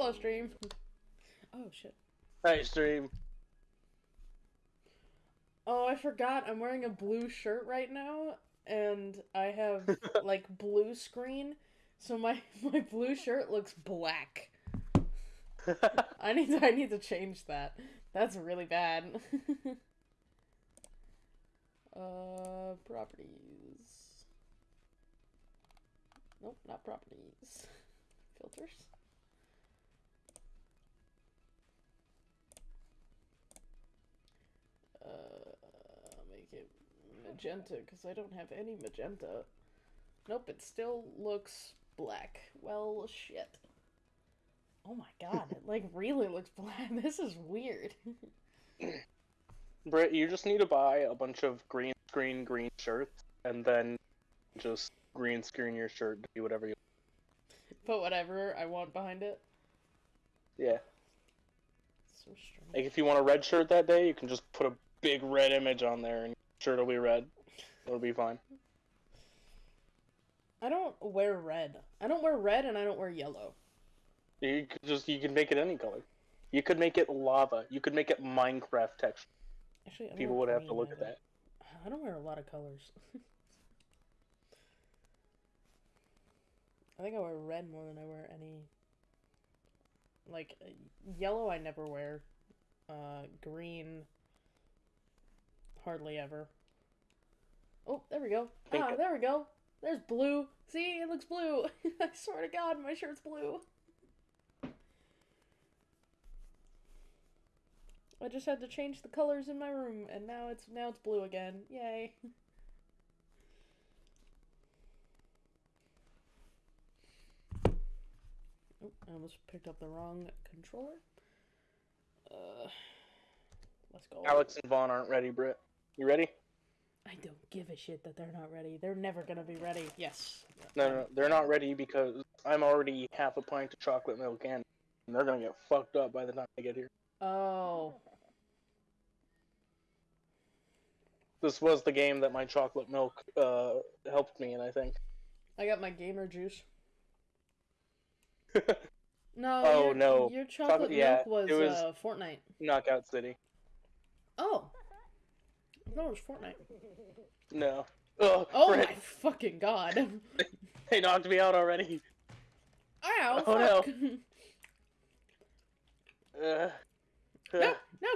Hello, stream. Oh shit. Hey, stream. Oh, I forgot. I'm wearing a blue shirt right now, and I have like blue screen, so my my blue shirt looks black. I need to I need to change that. That's really bad. uh, properties. Nope, not properties. Filters. Uh, make it magenta because I don't have any magenta. Nope, it still looks black. Well, shit. Oh my god, it like really looks black. This is weird. Britt, you just need to buy a bunch of green screen green shirts and then just green screen your shirt to do whatever you Put whatever I want behind it. Yeah. So strange. Like if you want a red shirt that day, you can just put a big red image on there and sure will be red. It'll be fine. I don't wear red. I don't wear red and I don't wear yellow. You could just you can make it any color. You could make it lava. You could make it Minecraft texture. Actually, I don't People would have to look at that. I don't wear a lot of colors. I think I wear red more than I wear any. Like uh, yellow, I never wear. Uh, green. Hardly ever. Oh, there we go. Think- Ah, there we go. There's blue. See, it looks blue. I swear to God, my shirt's blue. I just had to change the colors in my room, and now it's now it's blue again. Yay! Oh, I almost picked up the wrong controller. Uh, let's go. Alex and Vaughn aren't ready, Britt. You ready? I don't give a shit that they're not ready. They're never gonna be ready. Yes. No, no, they're not ready because I'm already half a pint of chocolate milk in, and they're gonna get fucked up by the time they get here. Oh. This was the game that my chocolate milk uh, helped me in, I think. I got my gamer juice. No. Oh, your, no. Your chocolate Chocolate- yeah, milk was, it was- uh, Fortnite. Knockout City. Oh. I thought it was Fortnite. No. Ugh, Oh Britt, my fucking god. they knocked me out already. Ow, Oh, no. fuck. Uh, no, uh, no.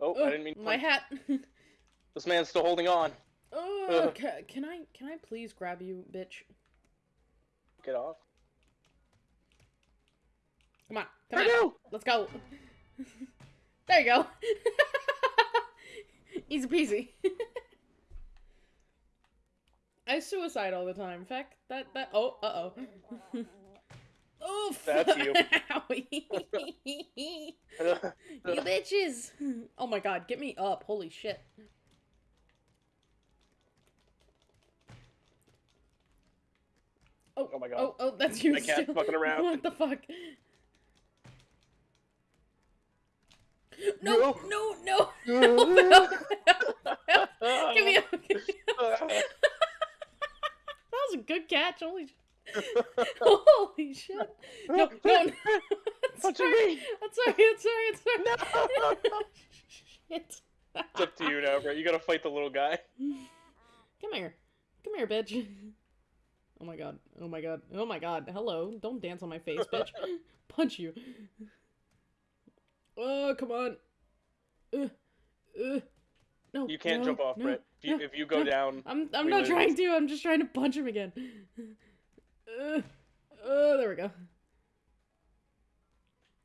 oh, I didn't mean to my punch- hat. This man's still holding on. Oh, Ugh. ca- can I can I please grab you, bitch? Get off. Come on, come on, Purdue! let's go. there you go. Easy peasy. I suicide all the time. In fact, that that oh uh oh. Oh, That's you. You bitches! Oh my god, get me up. Holy shit. Oh, Oh my God. Oh, oh, that's you cat's still. fucking around. What the fuck? No, no, no. Help, help, help, help. Give me up. Give me that was a good catch. Holy Holy shit. No, no, no. What you sorry. mean? I'm sorry, I'm sorry, I'm sorry. No. Shit. It's up to you now, Brett. You gotta fight the little guy. Come here. Come here, bitch. Oh my god. Oh my god. Oh my god. Hello. Don't dance on my face, bitch. Punch you. Oh, come on. Uh, uh. No. You can't no, jump off, no, Brett. If you, no, if you go down, I'm I'm not lose. trying to. I'm just trying to punch him again. Uh, oh, there we go.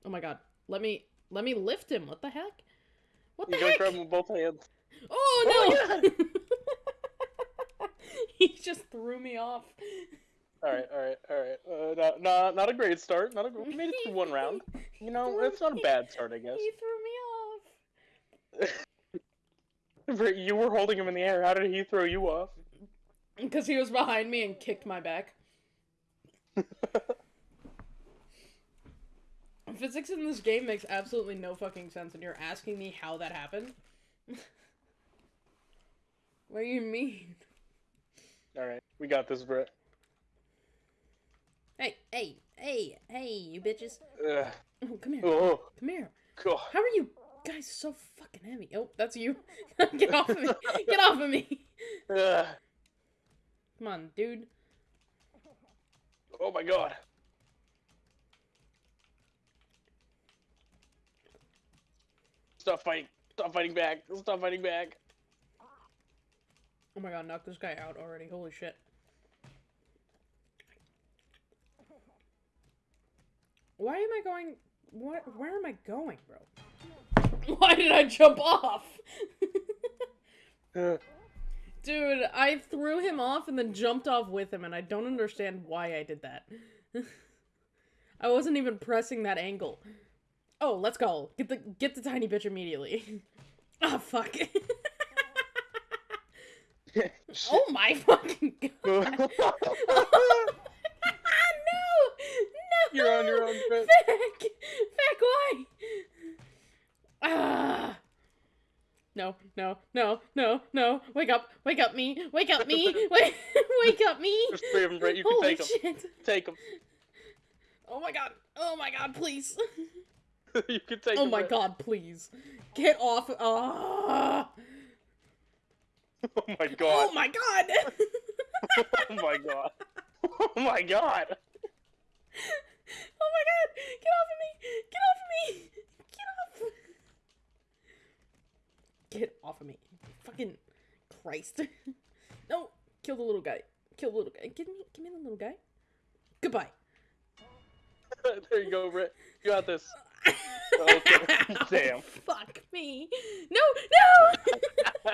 Oh my god. Let me let me lift him. What the heck? What the you heck? grab him with both hands. Oh Oh no! he just threw me off. All right, all right, all right. Uh, not, not, not a great start. Not a. We made it through one round. You know, it's not a bad start, I guess. He threw me off. You were holding him in the air. How did he throw you off? Because he was behind me and kicked my back. Physics in this game makes absolutely no fucking sense, and you're asking me how that happened? what do you mean? All right, we got this, Brett. Hey, hey, hey, hey, you bitches. Ugh. Oh, come here. Oh, Come here. God. How are you guys so fucking heavy? Oh, that's you. Get off of me. Get off of me. Ugh. Come on, dude. Oh my God. Stop fighting. Stop fighting back. Stop fighting back. Oh my god, knock this guy out already. Holy shit. Why am I going... What? Where am I going, bro? Why did I jump off? Ugh. Dude, I threw him off and then jumped off with him, and I don't understand why I did that. I wasn't even pressing that angle. Oh, let's go. Get the get the tiny bitch immediately. Ah, fuck. oh my fucking god. You're on your own, Brett. Feck! Feck, why? Ah! No, no, no, no, no. Wake up, wake up me, wake up me, wake, wake up me. There's three of them, Brett. You can Holy take them. shit. Take them. Oh my god, oh my god, please. you can take Oh them. my god, please. Get off. Ah! Oh my God. Oh my god. oh my God. Oh my God. Oh my god! Get off of me! Get off of me! Get off! Get off of me! Fucking Christ! no! Kill the little guy! Kill the little guy! Give me, give me the little guy! Goodbye! there you go, Brett. You got this. Okay. Damn. Fuck me! No! No!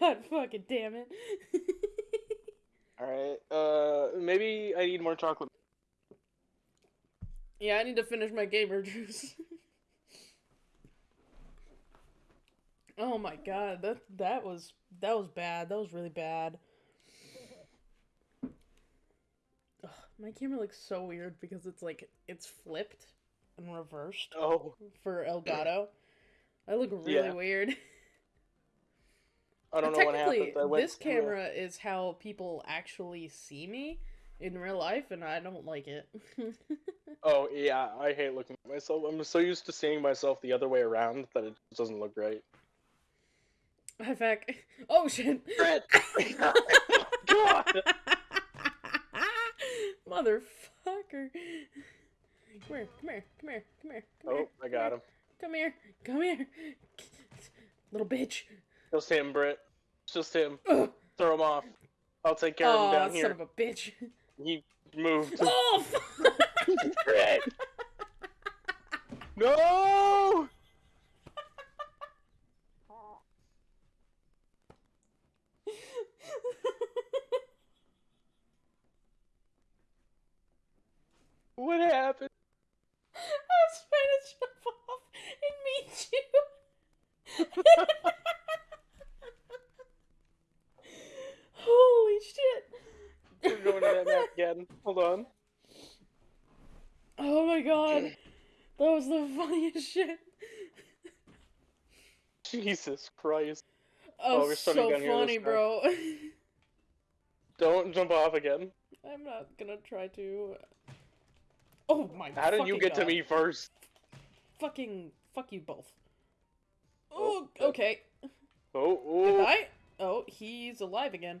God fucking damn it! All right. Uh, maybe I need more chocolate. yeah, I need to finish my gamer juice. oh my god, that that was that was bad. That was really bad. Ugh, my camera looks so weird because it's like it's flipped and reversed Oh, for Elgato. I look really Yeah. weird. I don't know what happened. I went this camera is how people actually see me in real life, and I don't like it. Oh yeah, I hate looking at myself. I'm so used to seeing myself the other way around that it just doesn't look right. In fact, oh shit! God! Motherfucker! Come here, come here, come here, come here, come oh, here. Oh, I got him. Come here, come here, little bitch. Just him, Britt. Just him. Ugh. Throw him off. I'll take care of him Oh, down son here. of a bitch. He moved. Oh, fuck. Britt! No! What happened? I was trying to jump off and meet you. Holy shit. We're going to that map again. Hold on. Oh my god. That was the funniest shit. Jesus Christ. Oh, Oh, we're starting so down here this funny, bro. Don't jump off again. I'm not gonna try to. Oh my god. How did you get to me first? Fucking fuck you both. Oh, oh, Oh, okay. Oh, oh. Goodbye. Oh, he's alive again.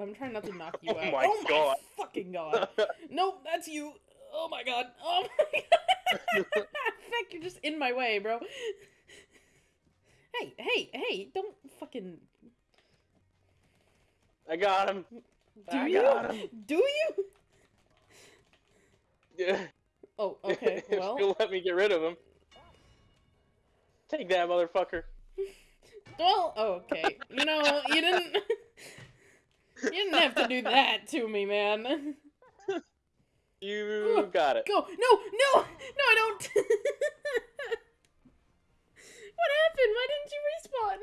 I'm trying not to knock you Oh out. my oh my God. fucking god. nope, that's you. Oh my god. Oh my god. Feck, you're just in my way, bro. Hey, hey, hey, don't fucking I got him. do I you? him. Do you? Yeah. Oh, okay. Well, you'll let me get rid of him. Take that, motherfucker. well, okay. You know, you didn't You didn't have to do that to me, man. You got it. Go. No, no. No, I don't. what happened? Why didn't you respawn?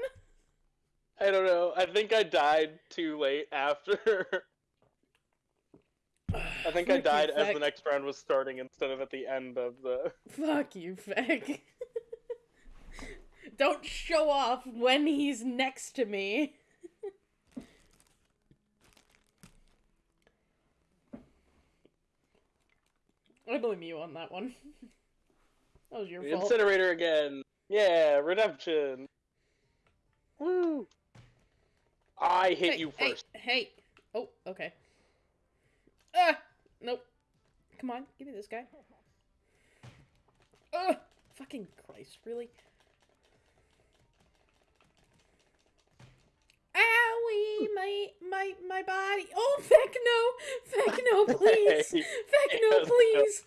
I don't know. I think I died too late after. I think I Fuck you, died as Feck. the next round was starting instead of at the end of the. Fuck you, Feck. Don't show off when he's next to me. I blame you on that one. that was your The fault. incinerator again. Yeah, redemption. Woo! I hit hey, you hey, first. Hey, Oh, okay. Ah! Nope. Come on, give me this guy. Ugh! Fucking Christ, really? Owie! My, my, my body! Oh, feck no! Feck no, please! Hey, Feck no, how's please!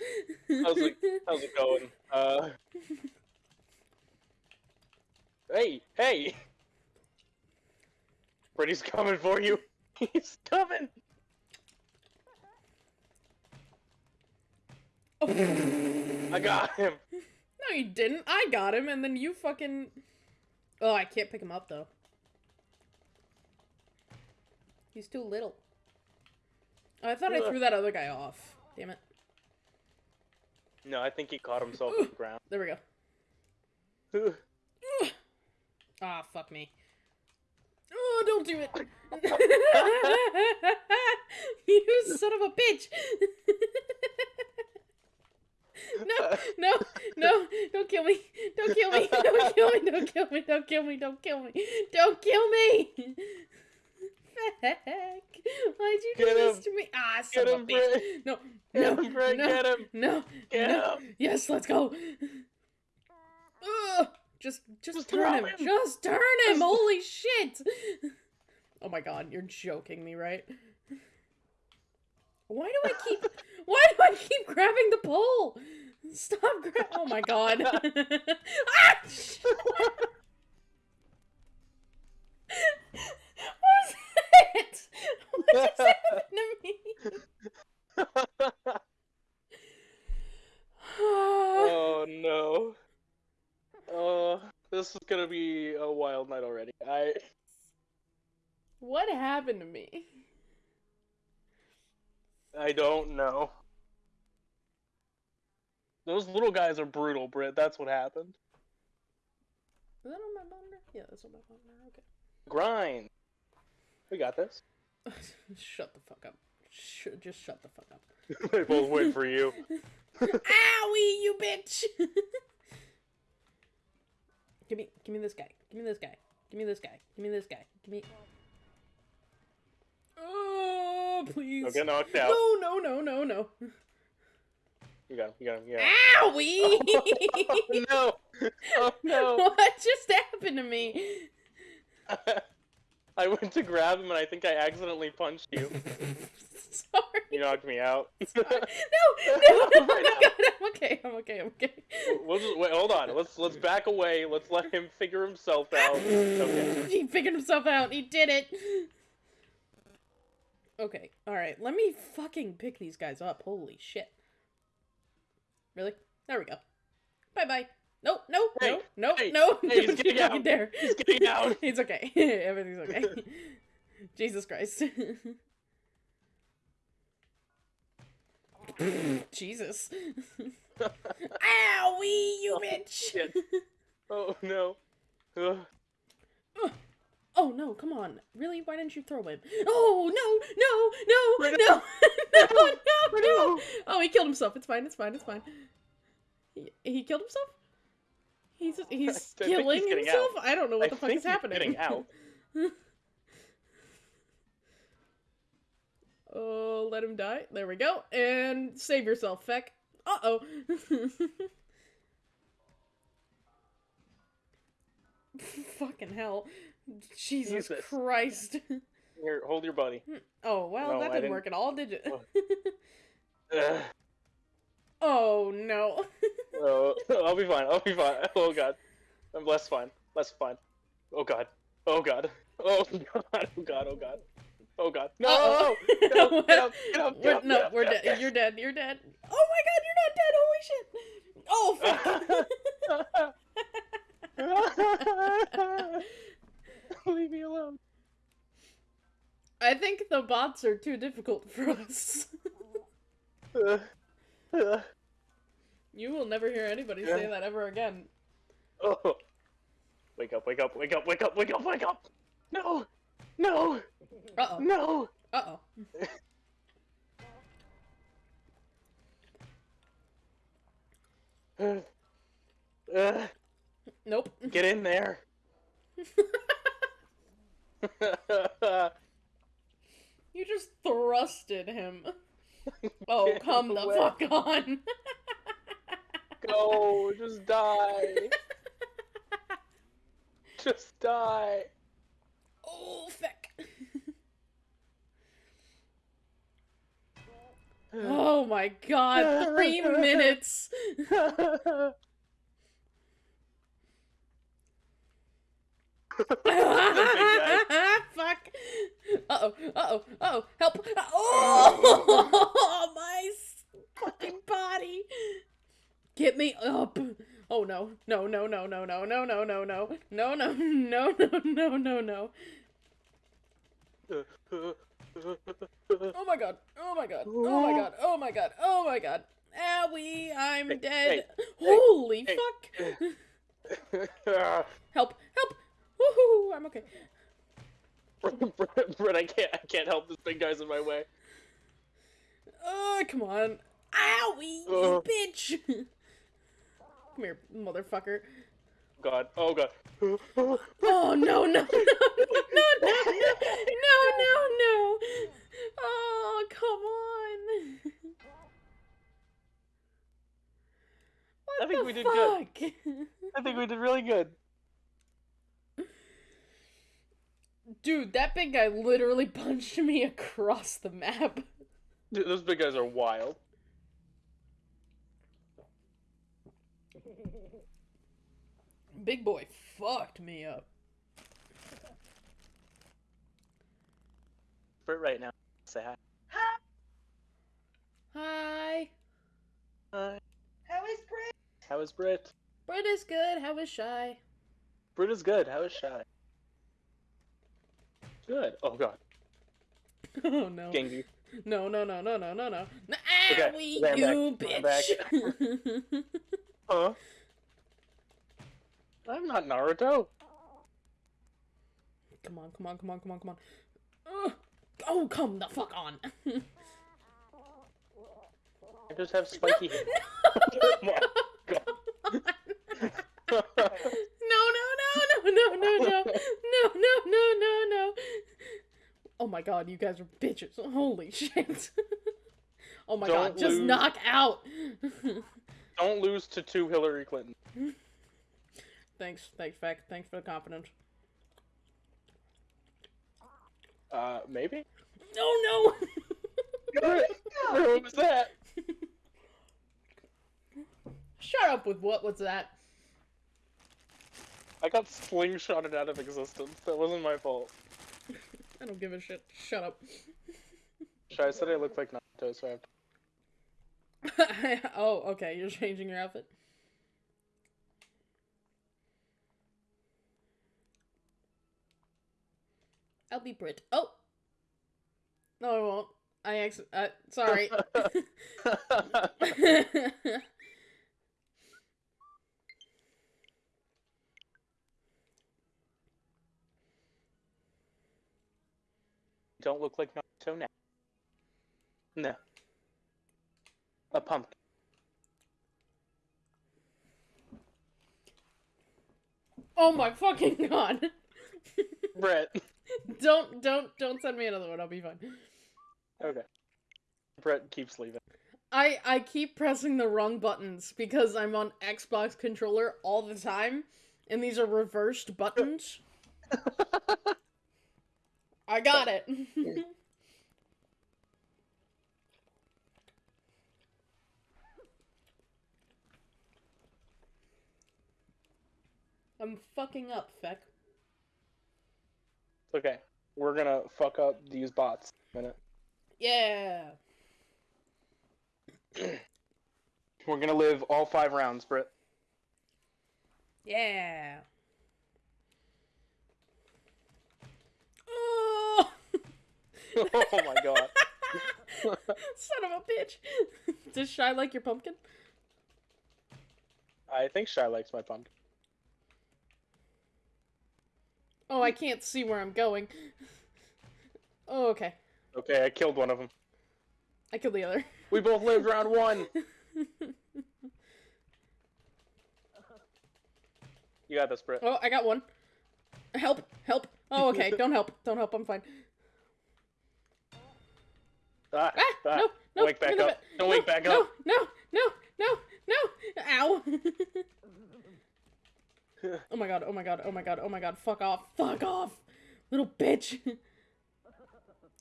How's it- How's it going? Uh. Hey, hey! Freddy's coming for you. He's coming. I got him. No, you didn't. I got him, and then you fucking. Oh, I can't pick him up though. He's too little. Oh, I thought I threw that other guy off. Damn it. No, I think he caught himself on the ground. There we go. Ah, fuck me. Oh, don't do it. you son of a bitch. no, no, no, don't kill me. Don't kill me. Don't kill me. Don't kill me. Don't kill me. Don't kill me. Don't kill me. Heck. Why'd you do Get this to me? Ah, son Get of a. No, Get no, him, Brett. no, Get him. no, Get no. him. Yes, let's go. Ugh, just, just, Just turn him. him. Just turn him. Holy shit. Oh my god, you're joking me, right? Why do I keep? Why do I keep grabbing the pole? Stop grab. Oh my god. ah! sh- what was it? What just happened to me? oh no. Oh, this is gonna be a wild night already. I. what happened to me? I don't know. Those little guys are brutal, Britt. That's what happened. Is that on my monitor? Yeah, that's on my monitor. Okay. Grind. We got this. Shut the fuck up. Sh- just shut the fuck up. they both wait for you. Owie, you bitch! give me, give me this guy. Give me this guy. Give me this guy. Give me this guy. Give me. Oh, please. Don't get knocked out. No, no, no, no, no. You got him. You got him. You got him. Owie! Oh no! Oh no! what just happened to me? I went to grab him and I think I accidentally punched you. Sorry. You knocked me out. No, no, no, no, Right now. God, I'm okay, I'm okay, I'm okay. we'll just wait. Hold on. Let's let's back away. Let's let him figure himself out. Okay. He figured himself out. He did it. Okay, alright. Let me fucking pick these guys up. Holy shit. Really? There we go. Bye bye. No, no, Hey, no, no, hey, no. hey, he's getting out. dare. He's getting out. It's okay. Everything's okay. Jesus Christ. Jesus. Owie, you oh, bitch. Shit. Oh no. Ugh. Oh no, come on. Really? Why didn't you throw him? Oh no, no, no, no, no, no, no. Oh, he killed himself. It's fine, it's fine, it's fine. He, he killed himself? He's he's think he's killing himself? out. I don't know what I the fuck is happening. getting out. oh, let him die. There we go. And save yourself, Feck. Uh-oh. Fucking hell. Jesus Jesus. Christ. Here, hold your buddy. Hmm. Oh, well, No, that didn't didn't- work at all, did it? Oh. Oh, no. Oh, I'll be fine. I'll be fine. Oh god. I'm less fine. Less fine. Oh god. Oh god. Oh god. Oh god. Oh god. Oh god. No! Uh-oh. Get up, get up, get up, We're- up, no, we're dead. You're dead. You're dead. Oh my god, you're not dead. Holy shit. Oh, fuck. Leave me alone. I think the bots are too difficult for us. Uh, uh, you will never hear anybody say that ever again. oh. Wake up, wake up, wake up, wake up, wake up, wake up! No! No! Uh oh. No! Uh oh. Uh, Nope. get in there. You just thrusted him. Oh, come the away. fuck on. Go, just die. Just die. oh, feck. Oh my god, three minutes. Fuck. Uh oh, uh oh, uh oh, help. Oh, my fucking body. Get me up. Oh no, no, no, no, no, no, no, no, no, no, no, no, no, no, no, no, no. Oh my god, oh my god, oh my god, oh my god, oh my god. Owie, I'm Hey, dead. hey, Holy hey. fuck. Help, help. Woohoo, I'm okay. Brett, I can't. I can't help. This big guy's in my way. Oh, come on. Owie, you bitch. Come here, motherfucker. God. Oh God. Oh, no, no, no, no, no, no, no, no, no. Oh, come on. What I think we did good. I think we did really good. Dude, that big guy literally punched me across the map. Dude, those big guys are wild. Big boy fucked me up. Brett, right now. Say hi. Hi. Hi. How is Brett? How is Britt? Britt is good. How is Shy? Britt is good. How is Shy? Good. Oh God. Oh no. Gengi. No, no, no, no, no, no, no. Nah, Okay, we you back, I'm bitch. Huh? I'm not Naruto. come on, come on, come on, come on, come on. Ugh. Oh, come the fuck on. I just have spiky hair. no, Oh no, no, no, no, no, no, no, no, no, no, no. Oh my god, you guys are bitches. Holy shit. oh my Don't god, just lose. knock out. Don't lose to two Hillary Clinton. thanks, thanks, Feck. Thanks for the confidence. Uh, maybe? Oh no! What was that? Shut up with what was that? I got slingshotted out of existence. That wasn't my fault. I don't give a shit. Shut up. Shy said I look like Naruto, so I have to. oh, okay, you're changing your outfit. I'll be Brit. Oh! No, I won't. I ex- uh, sorry. Don't look like Naruto now. No. A pumpkin. oh my fucking god! Brett. don't, don't, don't send me another one. I'll be fine. Okay. Brett keeps leaving. I I keep pressing the wrong buttons because I'm on Xbox controller all the time, and these are reversed buttons. I got it. I'm fucking up, Feck. okay. We're gonna fuck up these bots in a minute. Yeah. We're gonna live all five rounds, Britt. Yeah. Oh! oh my god. Son of a bitch. Does Shy like your pumpkin? I think Shy likes my pumpkin. Oh, I can't see where I'm going. Oh, okay. Okay, I killed one of them. I killed the other. We both lived round one. You got this, Britt. Oh, I got one. Help! Help! Oh, okay. Don't help. Don't help. I'm fine. Ah, Ah! ah. No! No! wake back up. it. Don't no, wake back no, up. No! No! No! No! Ow! oh my god! Oh my god! Oh my god! Oh my god! Fuck off! Fuck off! Little bitch!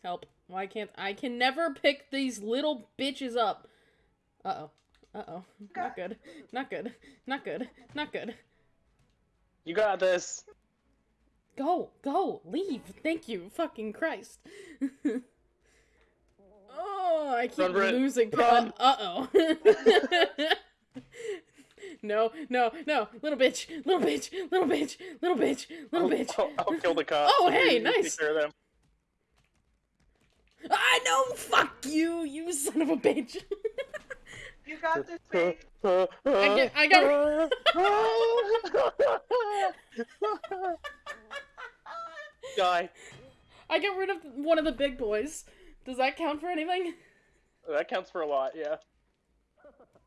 Help! Why can't I can never pick these little bitches up? Uh oh. Uh oh. Not good. Not good. Not good. Not good. You got this. Go, go, leave. Thank you, fucking Christ. oh, I keep Run, losing. Run. Uh oh. no, no, no, little bitch, little bitch, little bitch, little bitch, little bitch. I'll, I'll kill the cop. Oh, hey, You take nice. care of them. I know. Fuck you, you son of a bitch. You got this, babe. I get, I got. Die. I got rid of one of the big boys. Does that count for anything? That counts for a lot, yeah.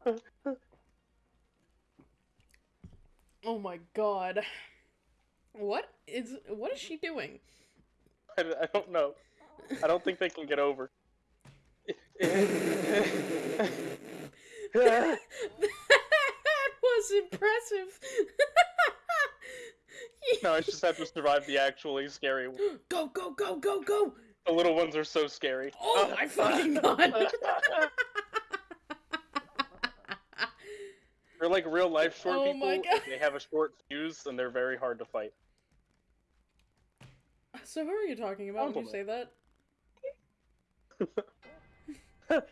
Oh my god. What is what is she doing? I, I don't know. I don't think they can get over. that was impressive. no, I just have to survive the actually scary. one. go go go go go! The little ones are so scary. Oh my fucking god! They're like real life short Oh people. my God. They have a short fuse and they're very hard to fight. so who are you talking about when you say that?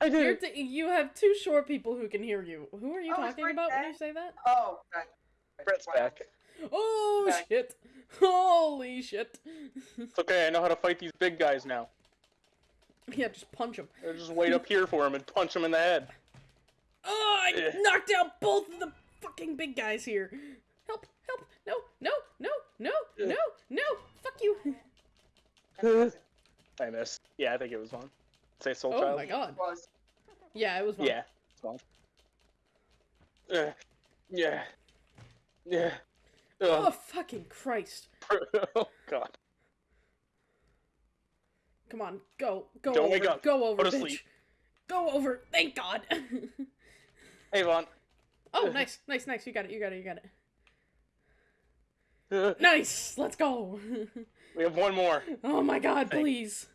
I did. You're t- you have two short people who can hear you. Who are you Oh, talking Brett about when you say that? Oh, God. Brett's back. Oh Back. shit! Holy shit! It's okay. I know how to fight these big guys now. yeah, just punch him. I just wait up here for him and punch him in the head. Oh, I Eh. knocked out both of the fucking big guys here. Help! Help! No! No! No! No! No! No! Fuck you! I missed. Yeah, I think it was one. Say Soul Oh Child. Oh my god. Was. Yeah, it was one. Yeah, it's one. Uh, yeah. Yeah. Oh fucking Christ! oh god. Come on, go, go Don't over, wake up. go over, Go to bitch. sleep. Go over. Thank God. Hey Vaughn. oh, nice, nice, nice. You got it. You got it. You got it. Nice. Let's go. we have one more. oh my God, please.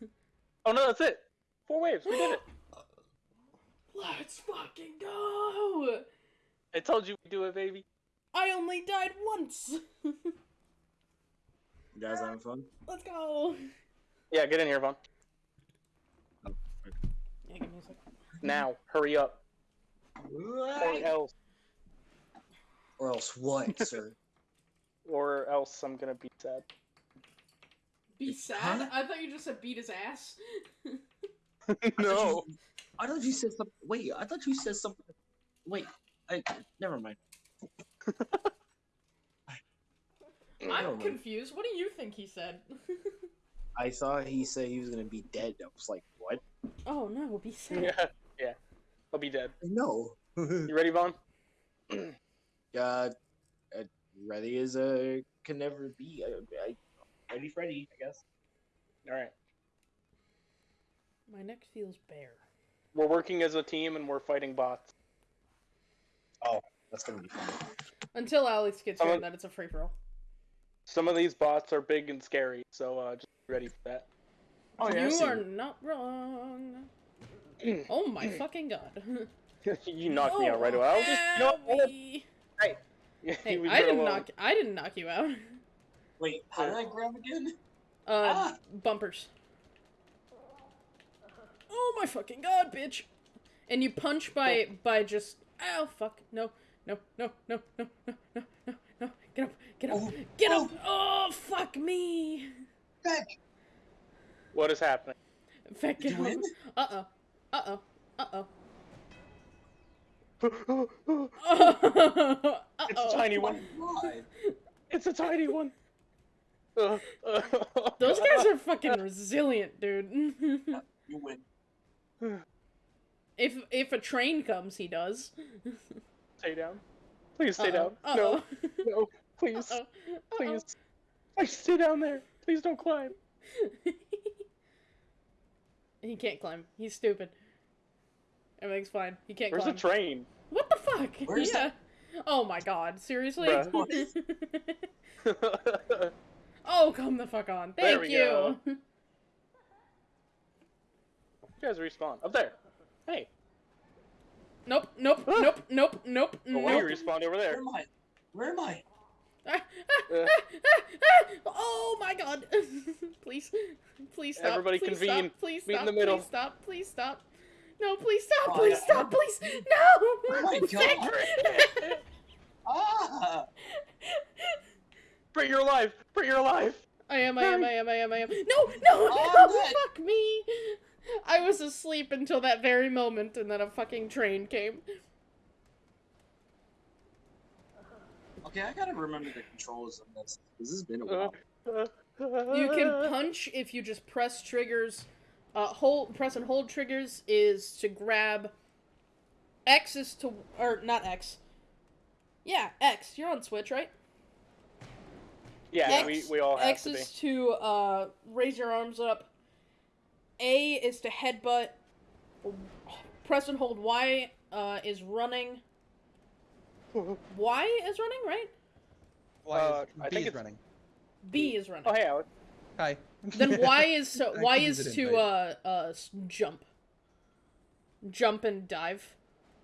Oh no, that's it. Four waves. We did it. Let's fucking go. I told you we'd do it, baby. I only died once. You guys having fun? Let's go. Yeah, get in here, Vaughn. Oh, yeah, give me a second. Now, hurry up. Or else, Or else what, sir? or else I'm gonna be sad. Be It's- sad? huh? I thought you just said beat his ass. no. I thought you said something. Wait, I thought you said something. Wait, I never mind. I'm know. confused. What do you think he said? I thought he said he was gonna be dead. I was like, what? oh no, be sad. Yeah, yeah. I'll be dead. No. You ready, Vaughn? uh, uh, ready as a can never be. I, I, ready, Freddy, I guess. All right. My neck feels bare. We're working as a team and we're fighting bots. That's gonna be fun. Until Alex gets here, Someone- then it's a free for all. Some of these bots are big and scary, so uh, just be ready for that. Oh yeah, you are not wrong. oh my fucking god. you knocked me out right away. I was just, you know, what? Owie. Hey, Hey, I didn't knock. I didn't knock you out. Wait, how did I grab again? Uh, Ah. bumpers. Oh my fucking god, bitch! And you punch by by just oh fuck no no, no, no, no, no, no, no, no. Get up, get up, oh, get up. Oh. oh fuck me. Beck. What is happening? Beck, get? Uh-oh, uh-oh, uh-oh. It's a tiny one. It's a tiny one. Those guys are fucking resilient, dude. you win. If if a train comes, he does. Stay down. Please stay Uh-oh, down. No. uh-oh. No, please, Uh-oh. Uh-oh. please, please stay down there. Please don't climb. he can't climb. He's stupid. Everything's fine. He can't Where's climb. the train? What the fuck? Where's yeah. Oh my god, seriously? Oh, come the fuck on. There Thank we you. go. you guys respawn up there. Hey, Nope, nope, Ah. nope, nope, nope, oh, why you nope. respawned over Where am I? Where am I? Ah, ah, Uh. ah, ah, ah. oh my god. please. Please stop. Everybody please convene. Stop. Please Meet in the middle. Please stop. Please stop. No, please stop. Oh, please yeah. stop. Please. No. Oh my God. Ah! Bring your life. Bring your life. I am, I am, I am, I am, I am. No, no, Oh, no, fuck me. I was asleep until that very moment, and then a fucking train came. Okay, I gotta remember the controls on this. This has been a while. You can punch if you just press triggers. Uh, hold, press and hold triggers is to grab. X is to, or not X. Yeah, X. You're on Switch, right? Yeah, X, we, we all have X to be. is to uh, raise your arms up. A is to headbutt. Press and hold Y uh, is running. Y is running, right? Why Uh, is, I B think is it's- running. B is running. Oh, hey, Alex. Hi. Then Y is so I Y can is to uh uh jump. Jump and dive.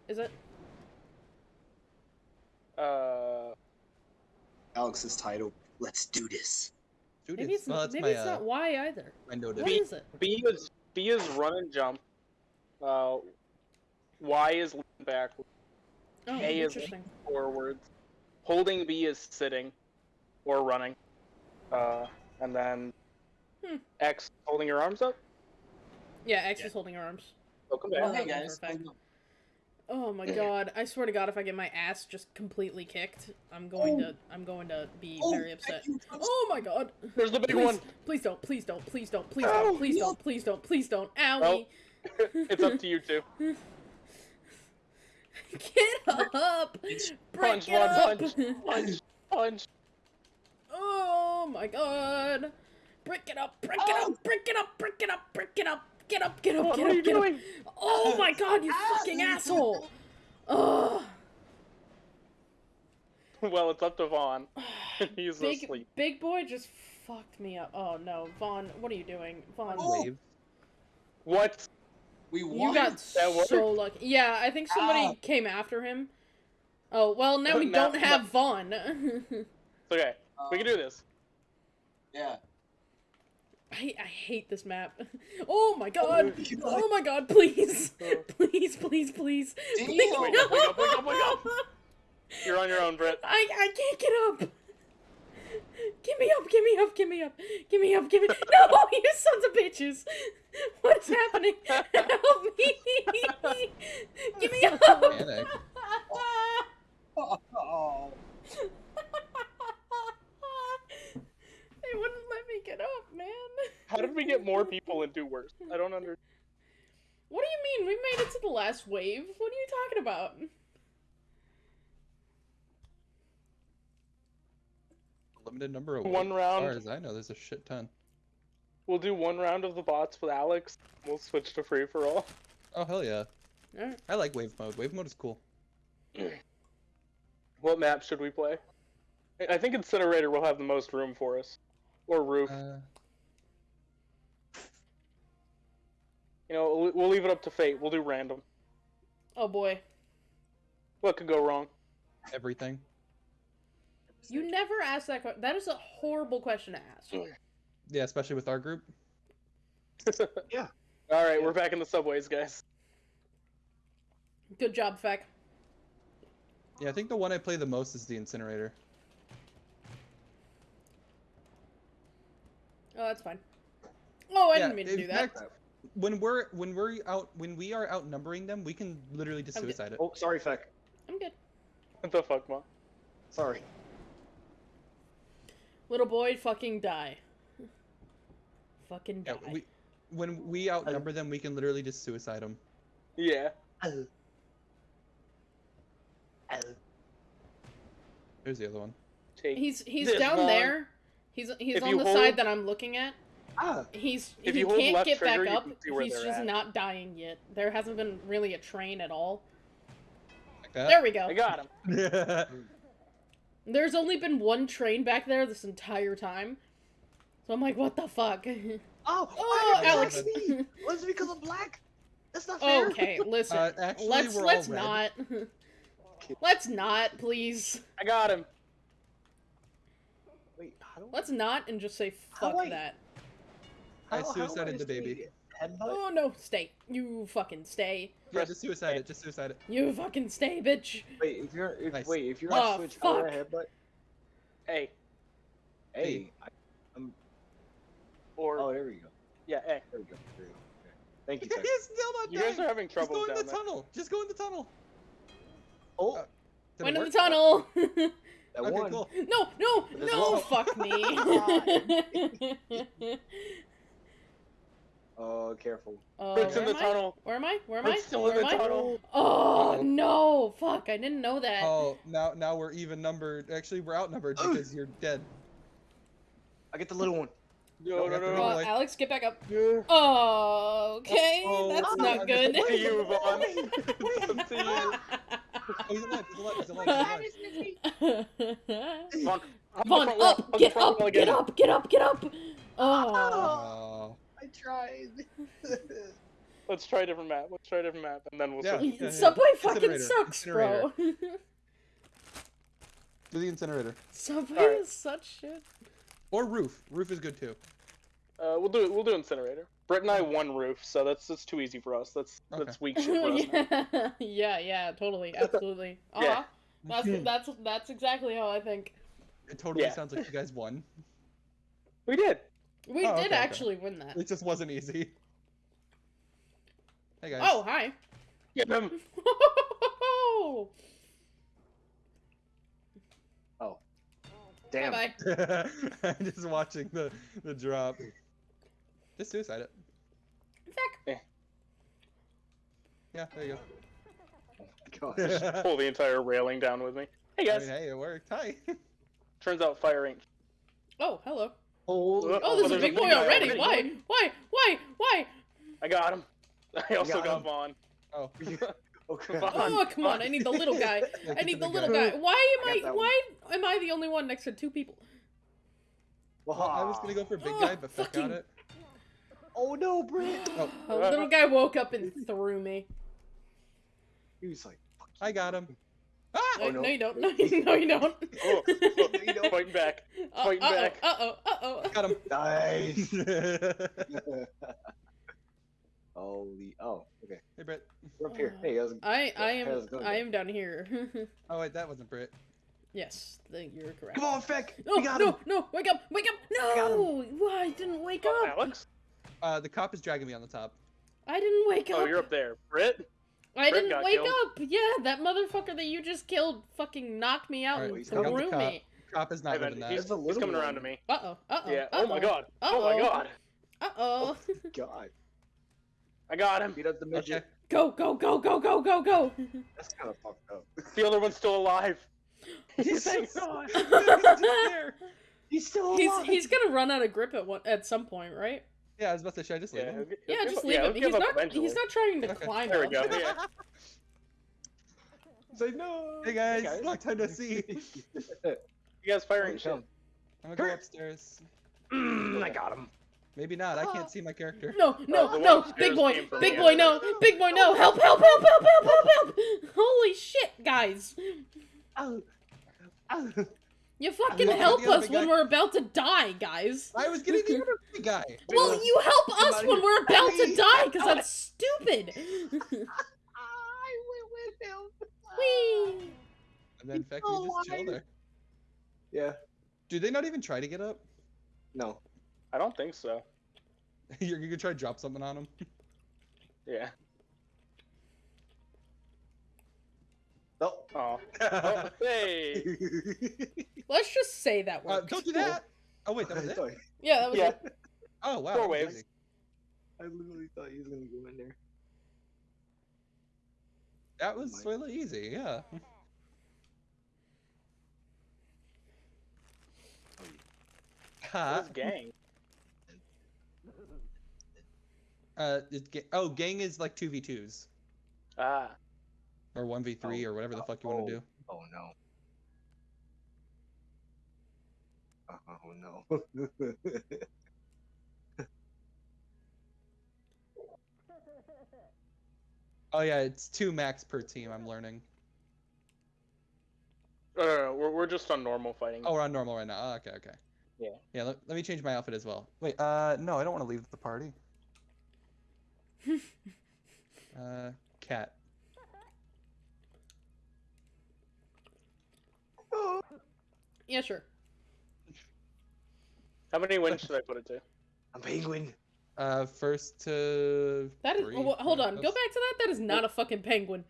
Is it? Uh, Alex's title. Let's do this. Shoot Maybe it. it's well, not, maybe my, it's uh, not Y either. my notice. What is it? B is B is run and jump. Uh, Y is lean back Oh, A is- interesting. forwards. Holding B is sitting, or running. Uh, and then Hmm. X holding your arms up. Yeah, X is holding her arms. Welcome back. Oh, hey guys. for a fact. hold on. Oh my god! I swear to God, if I get my ass just completely kicked, I'm going to I'm going to be Oh, very upset. Oh my god! There's the big Please, one. please don't, please don't, please don't, please Ow. don't, please don't, please don't, please don't. Owie! it's up to you two. Get up! It's- Break Punch, it Vaughn, up! punch. Punch, punch. oh my god! Break it up! Break it Oh. up! Break it up! Break it up! Break it up! Get up! Get up! What Get are you up! Get up! doing? Oh my god! You Ah. fucking asshole! Ugh! Well, it's up to Vaughn. He's Big asleep. big boy just fucked me up. Oh no, Vaughn! What are you doing, Vaughn? Oh. Wave. What? We You got That worked? so lucky. Yeah, I think somebody Ah. came after him. Oh well, now we Now- don't have Vaughn. It's okay. We can do this. Yeah. I, I hate this map. Oh my god! Oh, Oh my god! Please, oh. please, please, please! Damn. please. Wake up, wake up, wake up, wake up. You're on your own, Brett. I I can't get up. Give me up! Give me up! Give me up! Give me up! Give me! Up! No, you sons of bitches! What is happening? Help me! Give me up! Panic. Oh. they wouldn't let me get up, man. How did we get more people and do worse? I don't understand. What do you mean? We made it to the last wave. What are you talking about? Limited number of One round. As far as I know, there's a shit ton. We'll do one round of the bots with Alex. We'll switch to free for all. Oh hell yeah! Alright. I like wave mode. Wave mode is cool. What map should we play? I- I think Incinerator will have the most room for us, or roof. Uh, You know, we'll- we'll leave it up to fate. We'll do random. Oh boy. What could go wrong? everything. You never asked that question. That is a horrible question to ask. Yeah, especially with our group. Yeah. All right, we're back in the subways, guys. Good job, Feck. Yeah, I think the one I play the most is the incinerator. Oh, that's fine. Oh, I Yeah, didn't mean to do that. fact, When we're when we're out when we are outnumbering them, we can literally just I'm good. suicide it. Oh, sorry, Feck. I'm good. What the fuck, mom? Sorry. Little boy, fucking die. Fucking Yeah, die. we when we outnumber them, we can literally just suicide them. Yeah. Here's the other one. Take. He's he's down one. there. He's he's If on the hold- side that I'm looking at. Ah, He's If he you hold can't get back trigger, you up. can see where He's just at. not dying yet. There hasn't been really a train at all. Like. There we go. I got him. There's only been one train back there this entire time. So I'm like, what the fuck? oh, oh, why Alex. me? Was it because I'm black? That's not fair. okay, listen. Uh, actually, let's we're let's red. not. let's not, please. I got him. Wait, how do Let's not and just say How fuck I- that. I how- how suicided the baby. Headbutt? Oh no, stay. You fucking stay. Yeah, just suicide it. Just suicide it. You fucking stay, bitch. Wait, if you're if, Nice. wait if you're Oh, on Switch, how do I fuck. headbutt? Hey. Hey, I, Or oh, there we go. yeah, hey. There we go. There we go. Thank you, He's still not You guys are having trouble. Just trouble go in the there. tunnel. Just go in the tunnel. Oh, Uh, Went in work? the tunnel. that Okay, one. cool. no, no, no, fuck me. Oh, careful. uh, Brick's where in the am I? tunnel. Where am I? Where am I? Brick's still in the I? tunnel. Oh no! Fuck! I didn't know that. Oh, now now we're even numbered. Actually, we're outnumbered because you're dead. I get the little one. No, no, we have to no, roll Uh, like- Alex, get back up. no. Oh, okay, Oh, that's oh, not I good. missed See you, Vaughn. Wait, See you. Oh, he's alive. He's alive. He's alive. He's alive. Vaughn, hug the Vaughn, front wall, up! hug the Get front up! wall Get again. up! Get up! Get up! Oh. Tried. Let's try a different map. Let's try a different map, and then we'll Yeah. see. yeah. Subway fucking sucks, bro. Do the incinerator Subway Alright. is such shit. or roof. Roof is good too. Uh, we'll do. We'll do incinerator. Brett and I won roof, so that's that's too easy for us. That's Okay. that's weak shit for us. yeah, yeah, yeah, totally, absolutely. Uh huh. Yeah. That's that's that's exactly how I think. It totally Yeah. sounds like you guys won. We did. We Oh, did okay, okay. actually win that. It just wasn't easy. Hey guys. Oh, hi. Get him. Oh. Damn. Bye bye. I'm just watching the the drop. Just suicide it. Fuck. Yeah, there you go. Gosh. go. Pull the entire railing down with me. Hey I guys. mean, hey, it worked. Hi. Turns out fire ain't. Oh, hello. Holy. Oh, Oh, there's a there's a big big boy already. already. Why? Why? Why? Why? I got him. I also got got. Vaughn. Oh. Okay. Oh, Vaughn. Oh, come on. I need the little guy. I need the the little guy. guy. Why am got I? that Why am I the only one next to two people? Well, I was gonna go for big Oh, guy, but Feck fucking- got it. Oh no, Britt. Oh, A little guy woke up and threw me. He was like, I got him. No, Ah! Oh, no. no, you don't. No, you, no, you don't. Oh, you know. fighting back. Uh, Fighting uh-oh, back. Uh-oh, uh-oh. Got him. nice. Holy. Oh, okay. Hey, Brett. We're up here. Hey, how's it I, I am, going, I am down here. Oh wait, that wasn't Brit. yes, th- you're correct. Come on, Feck. No, we got no, him. no, wake up, wake up, no! Why, I didn't wake Oh, up. Alex. Uh, the cop is dragging me on the top. I didn't wake up. Oh, you're up there. Britt. I Brett didn't wake killed. up. Yeah, that motherfucker that you just killed fucking knocked me out Alright, and he's got the threw me. Cop is not Hey, man, living that. he's, There's a he's coming around to me. Uh oh, uh oh. Yeah. Oh my god. Oh my god. Uh oh. God. I got him. Beat up the midget. Okay. Go, go, go, go, go, go, go. That's kind of fucked up. The other one's still alive. He's He's hanging so- He's still he's alive. he's gonna run out of grip at one at some point, right? Yeah, I was about to say, should I just leave Yeah, him? he'll Yeah, he'll just leave yeah, him. He's not. eventually. He's not trying to Okay. climb There we go. Yeah. Say no. Hey guys, guys. long time no see. You guys firing shit. I'm gonna go upstairs. Mm, I got him. Maybe not. I can't see my character. No, Oh, no, the no, big boy, big boy, no, big boy, no, help, help, help, help, help, help, help! Holy shit, guys! Ow. Ow. You fucking help us when guy- we're about to die, guys. I was getting the other guy. Well, Yeah. you help us when we're about to Hey, die, because I- that's stupid. I went with him. Whee! And then Feck, so you just chill there. Yeah. Do they not even try to get up? No. I don't think so. You're gonna try to drop something on them? Yeah. No. Oh. oh hey. Let's just say that Uh, worked. don't do that! Oh wait, that was it? Sorry. Yeah, that was Yeah. it. Oh wow. Four waves. I literally thought he was gonna go in there. That was My- really easy, yeah. Ha. Who's gang? Uh, it's ga- oh, gang is like two v twos Ah. Or one v three Oh, or whatever the fuck you want oh. to do. Oh no. Oh no. Oh yeah, it's two max per team. I'm learning. No, no, no, we're, we're just on normal fighting. Oh, we're on normal right now. Oh, okay, okay. Yeah. Yeah. Let, let me change my outfit as well. Wait. Uh, no, I don't want to leave the party. uh, cat. Yeah, sure. How many wins should I put it to? I'm penguin. Uh, first to. That is. three. oh, hold on. Go back to that. That is not a fucking penguin.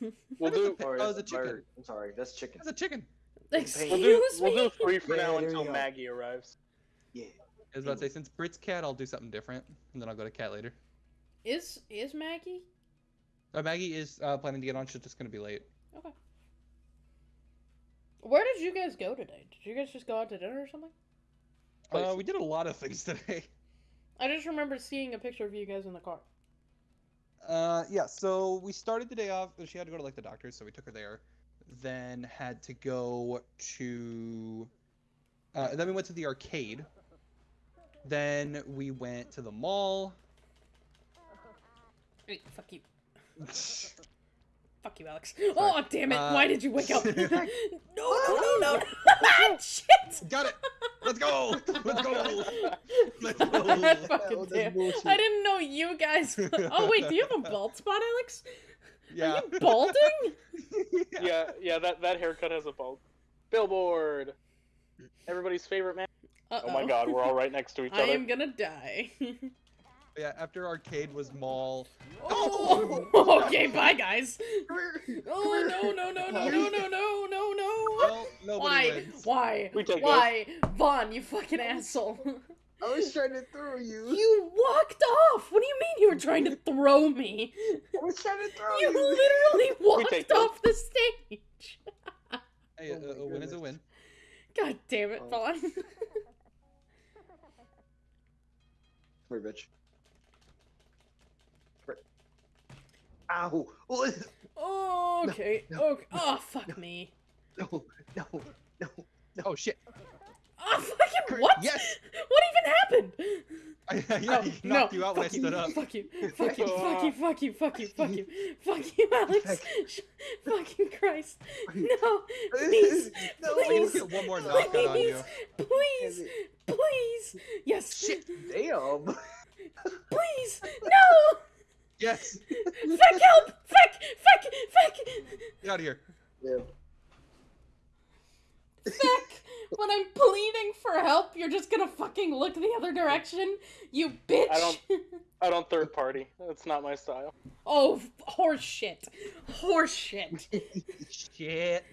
We'll What is do a Or Oh, it's a chicken. bird? I'm sorry, that's chicken. That's a chicken. Excuse we'll do we'll do three for Yeah, now until. Maggie arrives. Yeah. I was about to say since Brit's cat, I'll do something different, and then I'll go to cat later. Is is Maggie? Uh, Maggie is uh, planning to get on. She's just gonna be late. Okay. Where did you guys go today? Did you guys just go out to dinner or something? Uh, we did a lot of things today. I just remember seeing a picture of you guys in the car. Uh, yeah. So we started the day off. She had to go to like the doctor, so we took her there. Then had to go to. Uh, then we went to the arcade. Then we went to the mall. Wait, fuck you. Fuck you, Alex. Oh, damn it. Uh, Why did you wake up? no, no, no, no, no. Shit. Got it. Let's go. Let's go. Let's go. fucking Oh, damn. I didn't know you guys. Oh, wait, do you have a bald spot, Alex? Yeah. Are you balding? Yeah, yeah, that, that haircut has a bald. Billboard! Everybody's favorite man. Uh-oh. Oh my god, we're all right next to each other. I am gonna die. Yeah. After arcade was mall. oh, okay, bye, guys. Oh, no, no, no, no, no, no, no, no, no. Well, Why? wins. Why? We take Why? Vaughn, you fucking asshole. I was trying to throw you. You walked off! What do you mean you were trying to throw me? I was trying to throw You you. literally walked take those. off the stage! Hey, uh, Oh a, a win is a win. God damn it, Oh. Vaughn. Come here, bitch. Come here. Ow! Oh, Oh, okay. no, okay. Oh, fuck me. no, no, no. Oh shit! Oh, fucking what? Yes! What even happened? I, yeah, Oh, he no, knocked you out when I fuck stood up. Fuck you, fuck you, fuck you, fuck you, fuck you, fuck you, fuck you, Alex. Fucking Christ. No, please, No. Please, get one more knockout on you. please, please, please. Yes, Shit! Damn! please, no. Yes! Feck, help! Feck, feck, feck, Get out of here. Yeah. feck. When I'm pleading for help, you're just gonna fucking look the other direction, you bitch. I don't- I don't third party. That's not my style. oh, horseshit! Horseshit! shit. Shit.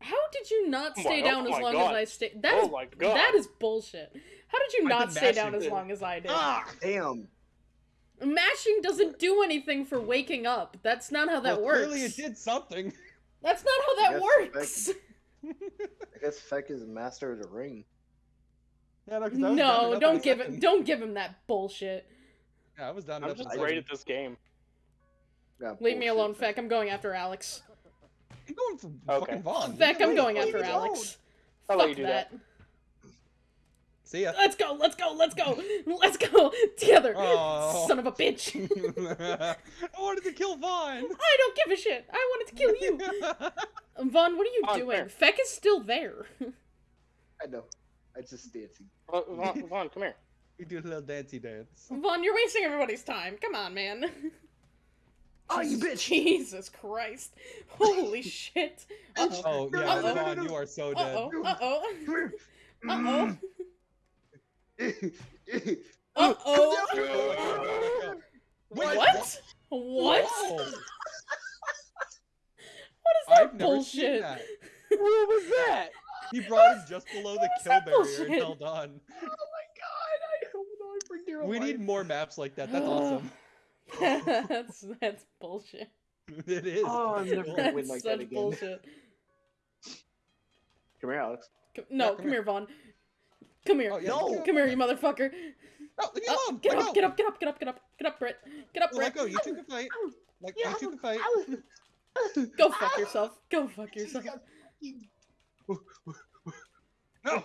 How did you not Oh stay my- down oh as long God. as I stayed? That Oh is my god. that is bullshit. How did you not stay down mashing. as long as I did? Ah! Damn! Mashing doesn't do anything for waking up. That's not how that well, works. Clearly, it did something. That's not how that Yes, works. I guess Feck is master of the ring. Yeah, no, 'cause I was No, don't in a give him don't give him that bullshit. Yeah, I was down I'm enough in a just great second. at this game. Yeah, Leave me alone, Feck. Feck. I'm going after Alex. I'm going for Okay. fucking Vaughn. Feck, I'm going after. Alex. I'll Fuck you do that. that. See ya. Let's go, let's go, let's go, let's go together. Oh. Son of a bitch. I wanted to kill Vaughn. I don't give a shit. I wanted to kill you. Vaughn, what are you Vaughn, doing? fair. Feck is still there. I know. I just dancing. Uh, Vaughn, Vaughn, come here. we do a little dancey dance. Vaughn, you're wasting everybody's time. Come on, man. Oh, you bitch! Jesus Christ. Holy shit. Uh-oh. Oh yeah, Uh-oh. Vaughn, you are so dead. Uh-oh. Uh-oh. Uh-oh. Here. Uh-oh. Wait, What? What? What is that I've never bullshit? seen that. What was that? He brought him just below the kill barrier bullshit? and held on. Oh my god! I hold on for dear We life. need more maps like that. That's awesome. that's that's bullshit. It is. Oh, I'm never gonna win like such that again. bullshit. Come here, Alex. Come- no, come come, here. here, Vaughn. Come here. Oh, yeah, No! Come here, you motherfucker. No, leave me Oh, alone. get Let up, go. get up, get up, get up, get up, get up, Britt. Get up, Oh, Let Britt. go. You two can fight. Like you two can fight. Go fuck yourself. Go fuck yourself. No.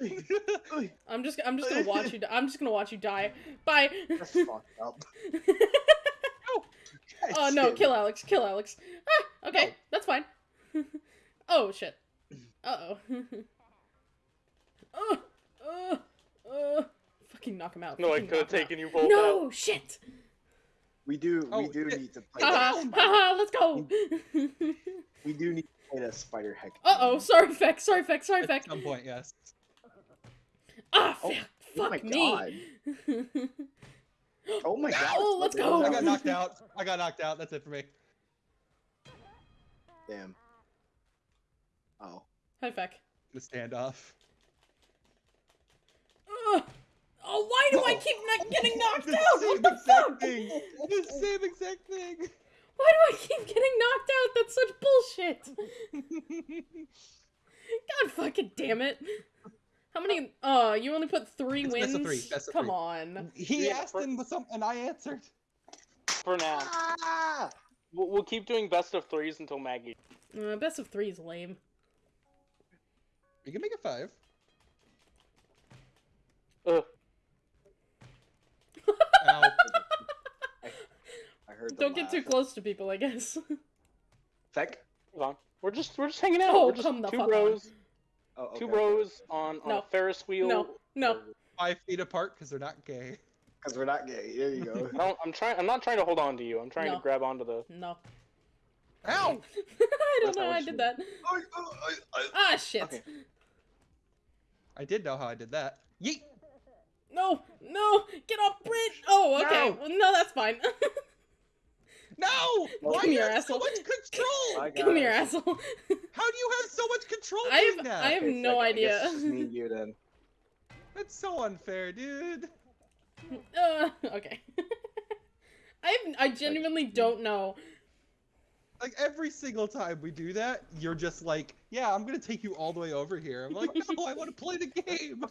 I'm just I'm just gonna watch you. di- I'm just gonna watch you die. Bye. That's fucked up. oh no, kill Alex. Kill Alex. Ah, okay, No. that's fine. oh shit. Uh oh. oh. Uh. Uh. Fucking knock him out. No, I Fucking could have knock him out. taken you both out. No shit. We do. Oh, we do shit. need to play. Haha. that. Haha. Let's go. We do need to play that SpiderHeck. uh oh. Sorry, Feck. Sorry, Feck. Sorry, At Feck. some point, yes. Ah, Oh, fuck. oh Fuck my me. God. Oh my god. Oh, let's go. I got knocked out. I got knocked out. That's it for me. Damn. Oh. Hi, Feck. The standoff. Ugh. Oh, why do I keep not getting knocked the out? same What the exact fuck? thing. The same exact thing. Why do I keep getting knocked out? That's such bullshit. God fucking damn it. How many? Oh, you only put three It's wins. best of three, best of Come three. on. he Yeah, asked for- and some, and I answered. For now, Ah! we'll, we'll keep doing best of threes until Maggie. Uh, best of three is lame. We can make it five. Ugh. Ow. I heard. Don't get too close to people, I guess. Feck. Hold on. We're just we're just hanging out. Oh, we're just come the two fuck on. bros, Oh, okay, two okay. bros on on No. a Ferris wheel. No, no. Five feet apart because they're not gay. Because we're not gay. There you go. I am trying. I'm not trying to hold on to you. I'm trying No. to grab onto the. No. Ow! I don't That's know not how I did that. Oh, oh, oh, oh. Ah, shit. Okay. I did know how I did that. Yeet! No, no, get off, Brit. Oh, okay. No. Well, no, that's fine. No! Why Come do you here, have so asshole. much control? I got Come here, it. asshole. How do you have so much control I doing have, that? I have Okay, no Feck, I idea. guess it's just me and you then. That's so unfair, dude. Uh, okay. I have, I genuinely don't know. Like every single time we do that, you're just like, "Yeah, I'm gonna take you all the way over here." I'm like, "No, I want to play the game."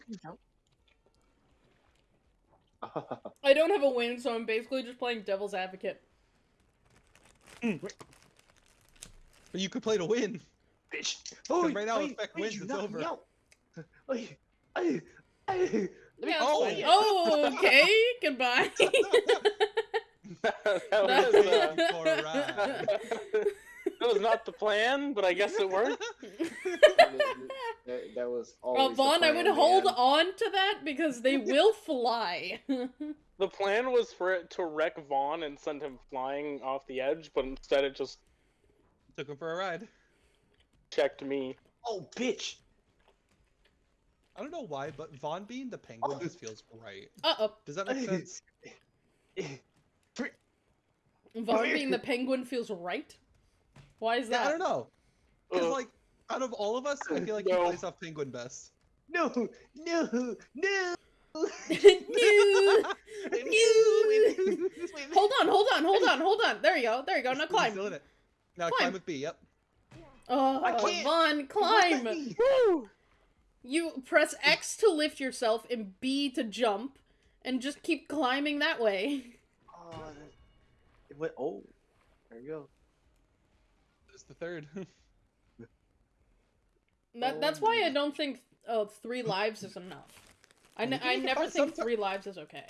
I don't have a win, so I'm basically just playing devil's advocate. But you could play to win. Bitch. Oh, right now, if Feck wins, it's knock over. out? Yeah, Oh. it's oh, okay. Goodbye. that, was, uh, For a ride. That was not the plan, but I guess it worked. That, that was always well, Vaughn, I plan, would hold on to that because they will fly. The plan was for it to wreck Vaughn and send him flying off the edge, but instead it just Took him for a ride. checked me. Oh, bitch. I don't know why, but Vaughn being the penguin Oh. just feels right. uh oh. Does that make sense? Vaughn being the penguin feels right? Why is Yeah, that? I don't know. Because Ugh. like, out of all of us, I feel like No. he plays off penguin best. No, no, no. no. no. Hold on, hold on, hold on, hold on. There you go. There you go. Now climb. Still in it. Now Climb. climb with B. Yep. Oh, I can't. Vaughn, climb. Woo! You press X to lift yourself and B to jump, and just keep climbing that way. Oh, it went. Oh, there you go. It's the third. That, that's why I don't think uh, three lives is enough. I, You ne- can I never think someti- three lives is okay.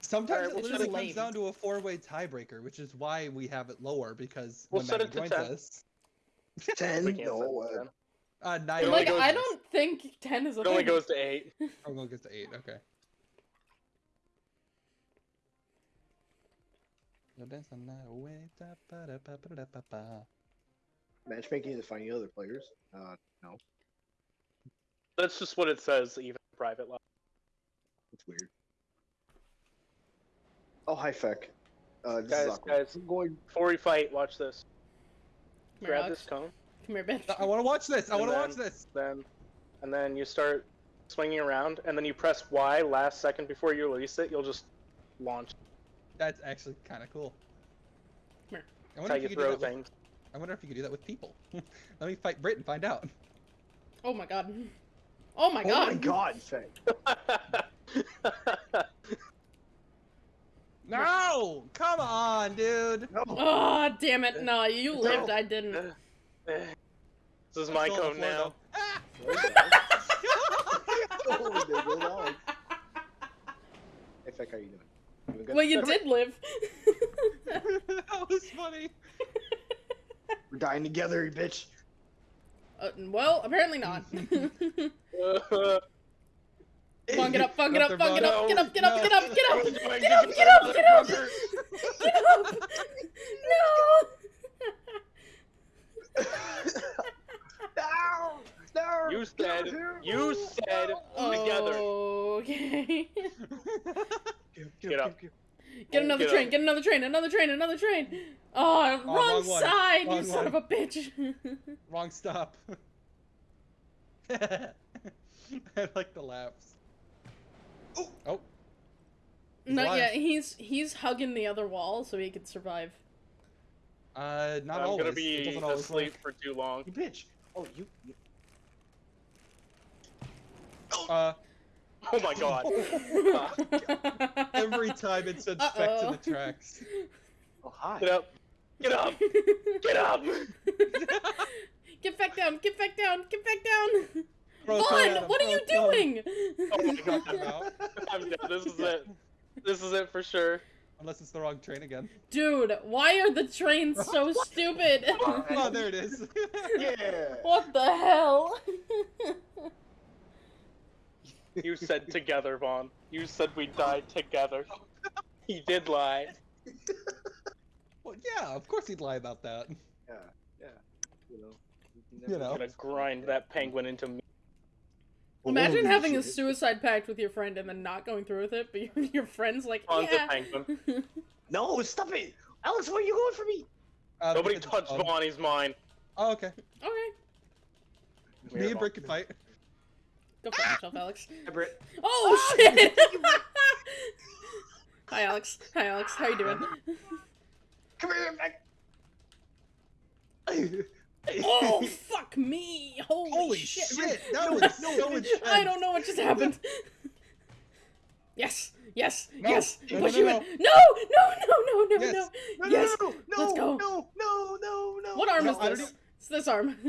Sometimes Alright, it we'll literally set it- comes down to a four-way tiebreaker, which is why we have it lower because We'll when set Maggie it to joins 10. us, Ten. No, set uh, it then. nine. It Like I don't think ten is a It only thing. goes to eight. Oh, no, it goes to eight. Okay. Matchmaking to finding other players. Uh, no, That's just what it says, even in private level. it's weird. Oh, hi, Feck. Uh, this Guys, is guys. I'm going. Before we fight, watch this. Come Grab Alex. this cone, Come here, bitch. I want to watch this. I want to watch this. then, and then you start swinging around, and then you press Y last second before you release it. You'll just launch. That's actually kind of cool. Come here. I That's wonder, how if you you throw that with, things. I wonder if you could do that with people. Let me fight Brit and find out. Oh my god. Oh my god. Oh my god, Faye. No! Come on, dude! No. Oh, damn it. No, you lived, I didn't. this is my Still on code the floor, now. though. Ah! there goes Alex. Hey, Feck, how you doing? Doing? Well, you did live. that was funny. We're dying together, you bitch. Uh, well, apparently not. Come on, get up, fuck, get up, Up fuck, there, get up, get up, get up, get up, get up, What are you get up, Get get up, get up, get up, get up. No! No! You said, you said together. Okay. Get up. Get another Get train, up. get another train, another train, another train. Oh, wrong, wrong one. side, you Wrong son of a bitch. Wrong stop. I like the laps. Oh! Oh! He's Not alive. yet. He's he's hugging the other wall so he could survive. Uh, not I'm always. gonna It be doesn't always asleep work. for too long. You bitch. Oh, you. you... Uh, Oh my god. every time it said spec to Uh-oh. the tracks. Oh, hi. Get up. Get up. Get up. get back down, get back down, get back down. Bro, Vaughn, it at him, what are you it, throw it. doing? Oh my god. I'm out. I'm dead. This is it. This is it for sure. Unless it's the wrong train again. Dude, why are the trains so stupid? Oh, there it is. Yeah. what the hell? You said together, Vaughn. You said we died together. He did lie. Well, yeah, of course he'd lie about that. Yeah. Yeah. You know. can You never- know. I'm gonna grind that penguin into me. Imagine Holy having a suicide pact with your friend and then not going through with it, but your, your friend's like, Vaughn's yeah. a penguin. No, stop it! Alex, where are you going for me? Uh, Nobody touched fun. Vaughn. He's mine. Oh, okay. okay, Me and Brick can fight. Go fuck yourself, Alex. Hi, Britt. Oh shit! Hi, Alex. Hi, Alex. How you doing? Come here, Feck. Oh fuck me! Holy, Holy shit! shit! That was so intense. I don't know what just happened. Yes, yes, No, yes. no, Push no, you no, in. No, no, no, no, no, Yes. no. No, Yes, no, no, let's go. No, no, no, no. What arm No, is this? It's this arm.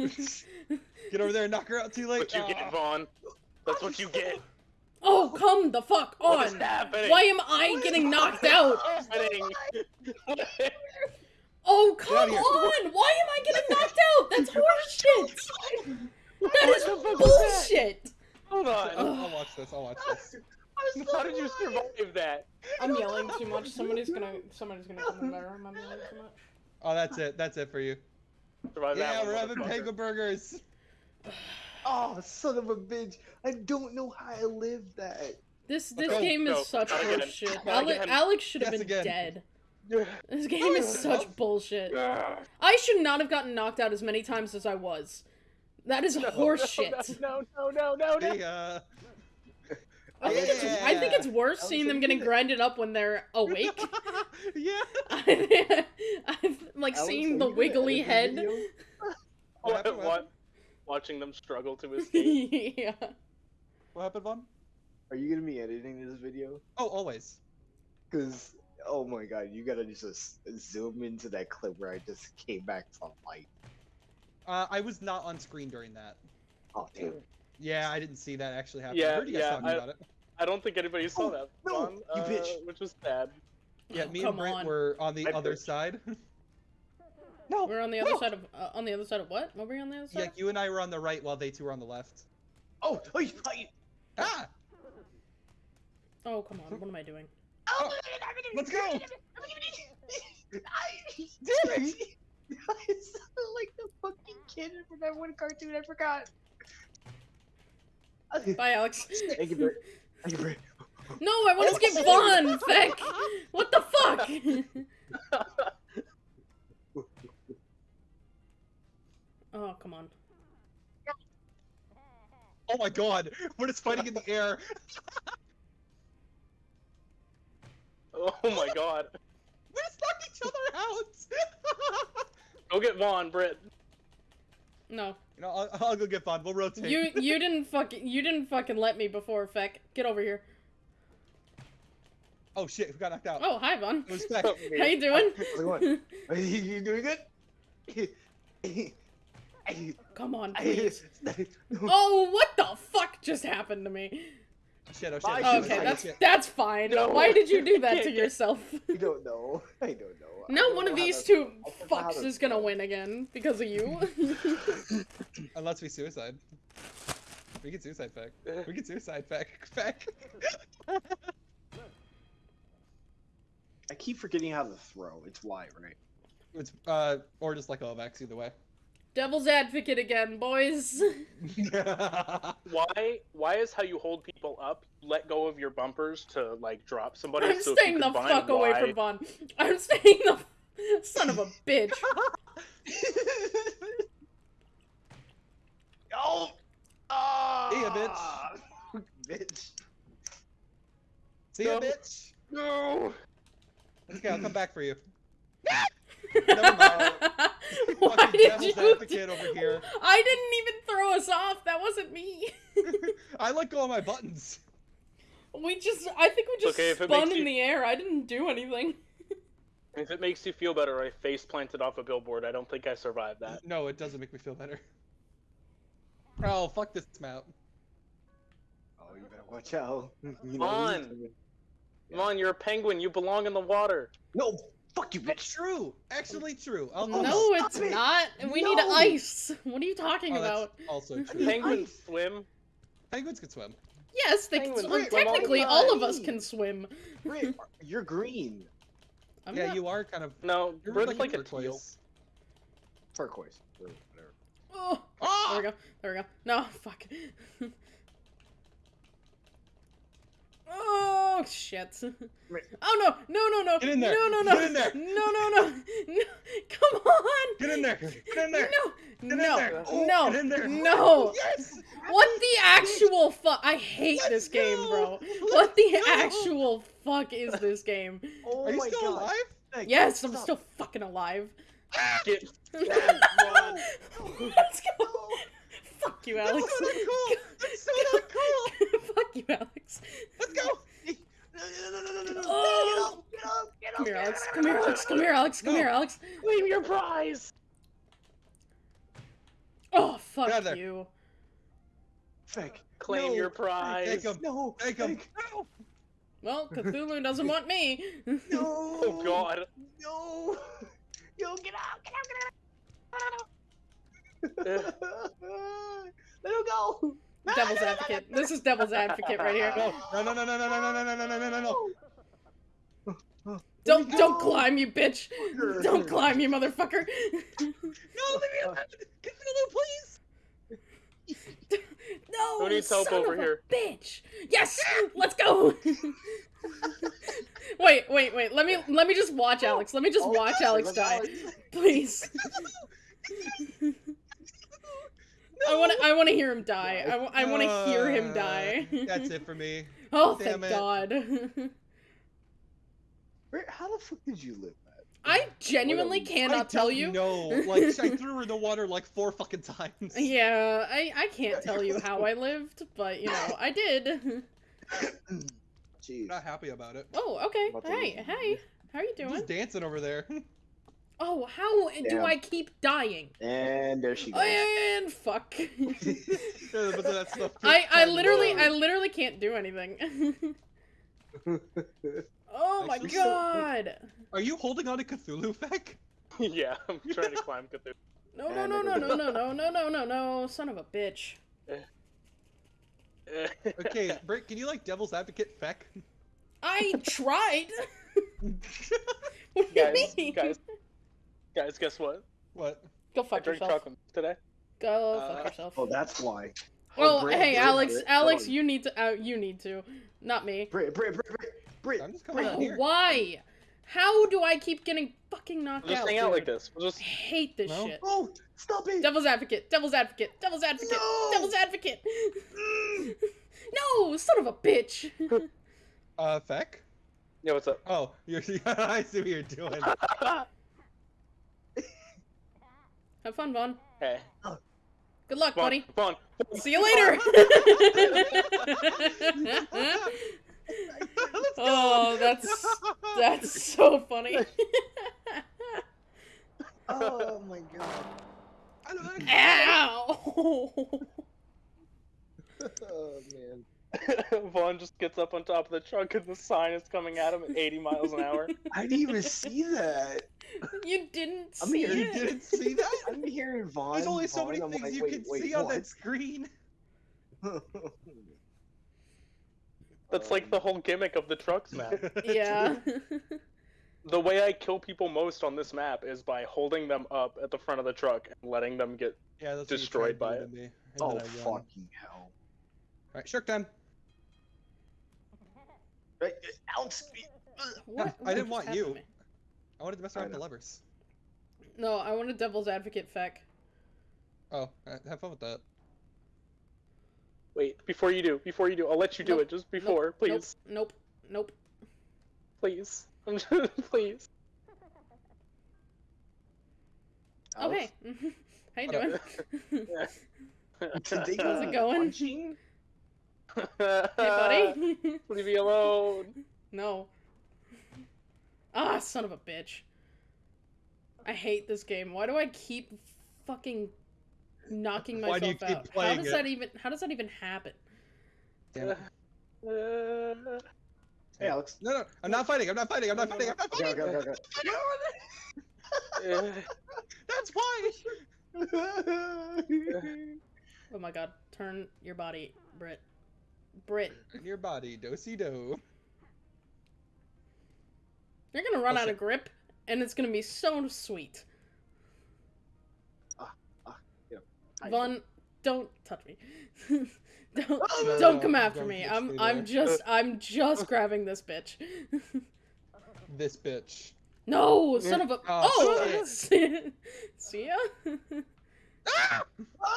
Get over there and knock her out too late. What you Ah. get, Vaughn? That's what you get. oh, come the fuck on! What is on! happening? Why am I getting knocked out? happening? Oh, come out of here. on! Why am I getting knocked out? That's horseshit! That is What the fuck was that? bullshit! Hold on. I'll, I'll watch this. I'll watch this. How did you survive that? I'm yelling too much. Somebody's gonna, somebody's gonna come in my room. I'm yelling too much. Oh, that's it. That's it for you. Survive Yeah, one, we're having motherfucker. penguin burgers. Oh, son of a bitch! I don't know how I lived that. This this go, game is go. such Not again. horseshit. Not Ale- again. Alex should have Yes, been again. dead. This game is such bullshit. I should not have gotten knocked out as many times as I was. That is horseshit. No, no, no, no, no. Hey, uh, I think it's I think it's worse Alex, seeing them getting did it. grinded up when they're awake. yeah. I've like Alex, seeing the wiggly head. video? What? What? What what? Watching them struggle to escape. yeah. What happened, Vaughn? Are you gonna be editing this video? Oh, always. Cause oh my god, you gotta just zoom into that clip where I just came back from light. Uh, I was not on screen during that. Oh damn. Yeah, I didn't see that actually happen. Yeah, I heard you guys yeah, talking I- about it. I don't think anybody saw Oh, that. no, Vaughn, you uh, bitch. Which was sad. Yeah, Oh, me come and Brent on. were on the I other bitch. side. No. We're on the other no. side of uh, on the other side of what? What were you on the other side? yeah, you and I were on the right while they two were on the left. Oh, oh, you- oh, you- Ah! Oh come on! What am I doing? Oh, let's go! I, damn it! I sounded like the fucking kid from that one cartoon. I forgot. Bye, Alex. Thank you, Britt. Thank you, Britt. No, I want to skip Vaughn. Feck. What the fuck? oh come on. Oh my god! We're just fighting in the air! Oh my god. We just knocked each other out! Go get Vaughn, Britt. No. You know, I'll, I'll go get Vaughn. We'll rotate. You you didn't fucking you didn't fucking let me before, Feck. Get over here. Oh shit, we got knocked out. Oh, hi, Vaughn. It was Feck. How you doing? How's it going? Are you, you doing good? Come on, please. Oh, what the fuck just happened to me? Shit, oh shit. Bye, oh, Okay, that's shit. that's fine. No. Why did you do that to yourself? I don't know. I don't know. I now don't one know of these two I don't know how fucks is gonna win again because of you. Unless we suicide. We can suicide Feck. We can suicide Feck. Feck. I keep forgetting how to throw. It's Y, right? It's uh or just like Ovax either way. Devil's advocate again, boys. Why? Why is how you hold people up? Let go of your bumpers to like drop somebody. I'm so staying the combine fuck away Y- from Vaughn. I'm staying the son of a bitch. oh! Ah! See ya, bitch. bitch. See ya, bitch. No. Okay, I'll come back for you. Why Fucking did you? advocate over here. I didn't even throw us off. That wasn't me. I let go of my buttons. we just, I think we just okay spun in you- the air. I didn't do anything. If it makes you feel better, I face planted off a billboard. I don't think I survived that. No, it doesn't make me feel better. Oh, fuck this map. Oh, you better watch out. You know, Vaughn. he's- Come on, you're a penguin. You belong in the water. No! Fuck you, That's bitch! true. Actually true. I'll, no, I'll- it's stop it. not. We need ice. What are you talking oh, that's about? also true. Penguins ice. swim. Penguins can swim. Yes, they can Penguins swim. swim all Technically, all of us can swim. Brit, you're green. I'm yeah, not- you are kind of. No, You're Brit's like, like a turquoise. teal. Turquoise. Whatever. Oh, Ah! there we go. There we go. No, fuck. Oh shit. Oh no! No! No! No! Get in there. No! No! No! Get in there. No! No! No! no. Come on! Get in there. Get in there. No! Get in no! there. Oh, No! Get in there. No! Oh, yes. What the actual fuck? I hate Let's this game, go. bro. Let's What the go. actual fuck is this game? Oh Are you oh my still god. alive? Thank- Yes, I'm stop. still fucking alive. Ah! Get Let's go. Fuck you, That's Alex. so not cool. That's so not cool. Fuck you, Alex. Let's go. No, no, no, no, no, no, no. Oh. Get up, get up, Come here. Alex. Come here, Alex. Come here, Alex. Come No. here, Alex. claim your prize. Oh, fuck Get out you. Feck. Claim No. your prize. Take him. No. Take him. Feck. No. Well, Cthulhu doesn't want me. No. Oh God. No. Yo, get out, get out, get out. Eh. Let him go. Devil's advocate. This is devil's advocate right here. No. No. No. No. No. No. No. No. No. No. No. No. No. Don't go. don't climb, you bitch. Don't climb, you motherfucker. No. Leave me alone. Cthulhu, please. No, Who needs help son over of a here? Bitch. Yes, let's go. wait, wait, wait. Let me let me just watch Alex. Let me just Oh, watch Alex die, Alex- please. I want to I want to hear him die. I, wa- I want to hear him Uh, die. That's it for me. oh, Damn thank it. God. Where, how the fuck did you live that? I genuinely I cannot I tell you. No, Like I threw her in the water like four fucking times. Yeah, I, I can't tell you how I lived, but you know, I did. Jeez. Not happy about it. Oh, okay. Hey, hey. How are you I'm doing? just dancing over there. Oh, how do I keep dying? And there she goes. And fuck. Yeah, but that's the I I literally. I literally can't do anything. oh my Actually, god. Are you holding on to Cthulhu, Feck? yeah, I'm trying to climb Cthulhu. No no no no no no no no no no no son of a bitch. Okay, Britt, can you like devil's advocate Feck? I tried. what do you guys, mean? guys, guys, guess what? What? Go I fuck drank yourself. chocolate today. Go Uh, fuck yourself. Oh, that's why. Well, Brit, hey, Alex, Brit, Alex, you need to, uh, you need to, not me. Brit, Brit, Brit, Brit, Brit. I'm just coming Oh, out here. why? How do I keep getting fucking knocked We'll just out? hang out like this. We'll I just. hate this No? shit. Oh, stop it. Devil's advocate, devil's advocate, devil's advocate, No! devil's advocate. no, son of a bitch. Uh, Feck? Yeah, what's up? Oh, you're. I see what you're doing. Have fun, Vaughn. hey. Good luck, Come on, buddy. come on. See you later. Oh, that's that's so funny. Oh my god. Ow! Oh man. Vaughn just gets up on top of the truck and the sign is coming at him at 80 miles an hour. I didn't even see that. You didn't I'm see here. You didn't see that? I'm hearing Vaughn. There's only so many I'm things like, you wait, can wait, see on that screen. That's like the whole gimmick of the trucks map. Um, yeah. the way I kill people most on this map is by holding them up at the front of the truck and letting them get. Yeah, that's Destroyed what you tried by doing to me, oh then I won. fucking hell! Alright, shark time. Right, Alex. What- I didn't want you. me? I wanted to mess I around with the know. levers. No, I want a devil's advocate feck. Oh, uh, have fun with that. Wait, before you do, before you do, I'll let you do it just before, please, Nope. Nope. please, please. Oh hey. How you doing? Today How's it going? Punching? Hey, buddy. Leave me alone. no. Ah, son of a bitch. I hate this game. Why do I keep fucking knocking Why myself do you keep out? How does it? that even how does that even happen? Damn it. Uh, Hey, Alex. No, no, I'm not fighting. I'm not fighting. I'm not fighting. I'm not Okay, fighting. okay, okay, uh, That's why. Oh my god. Turn your body, Brit. Brit. Your body, dosey do. You're gonna run Oh, out of grip, and it's gonna be so sweet. Ah, ah, yeah. Vaughn, don't touch me. don't No, don't no, come after don't me. I'm me I'm just I'm just grabbing this bitch. This bitch. no, son of a Oh, Oh, see see ya?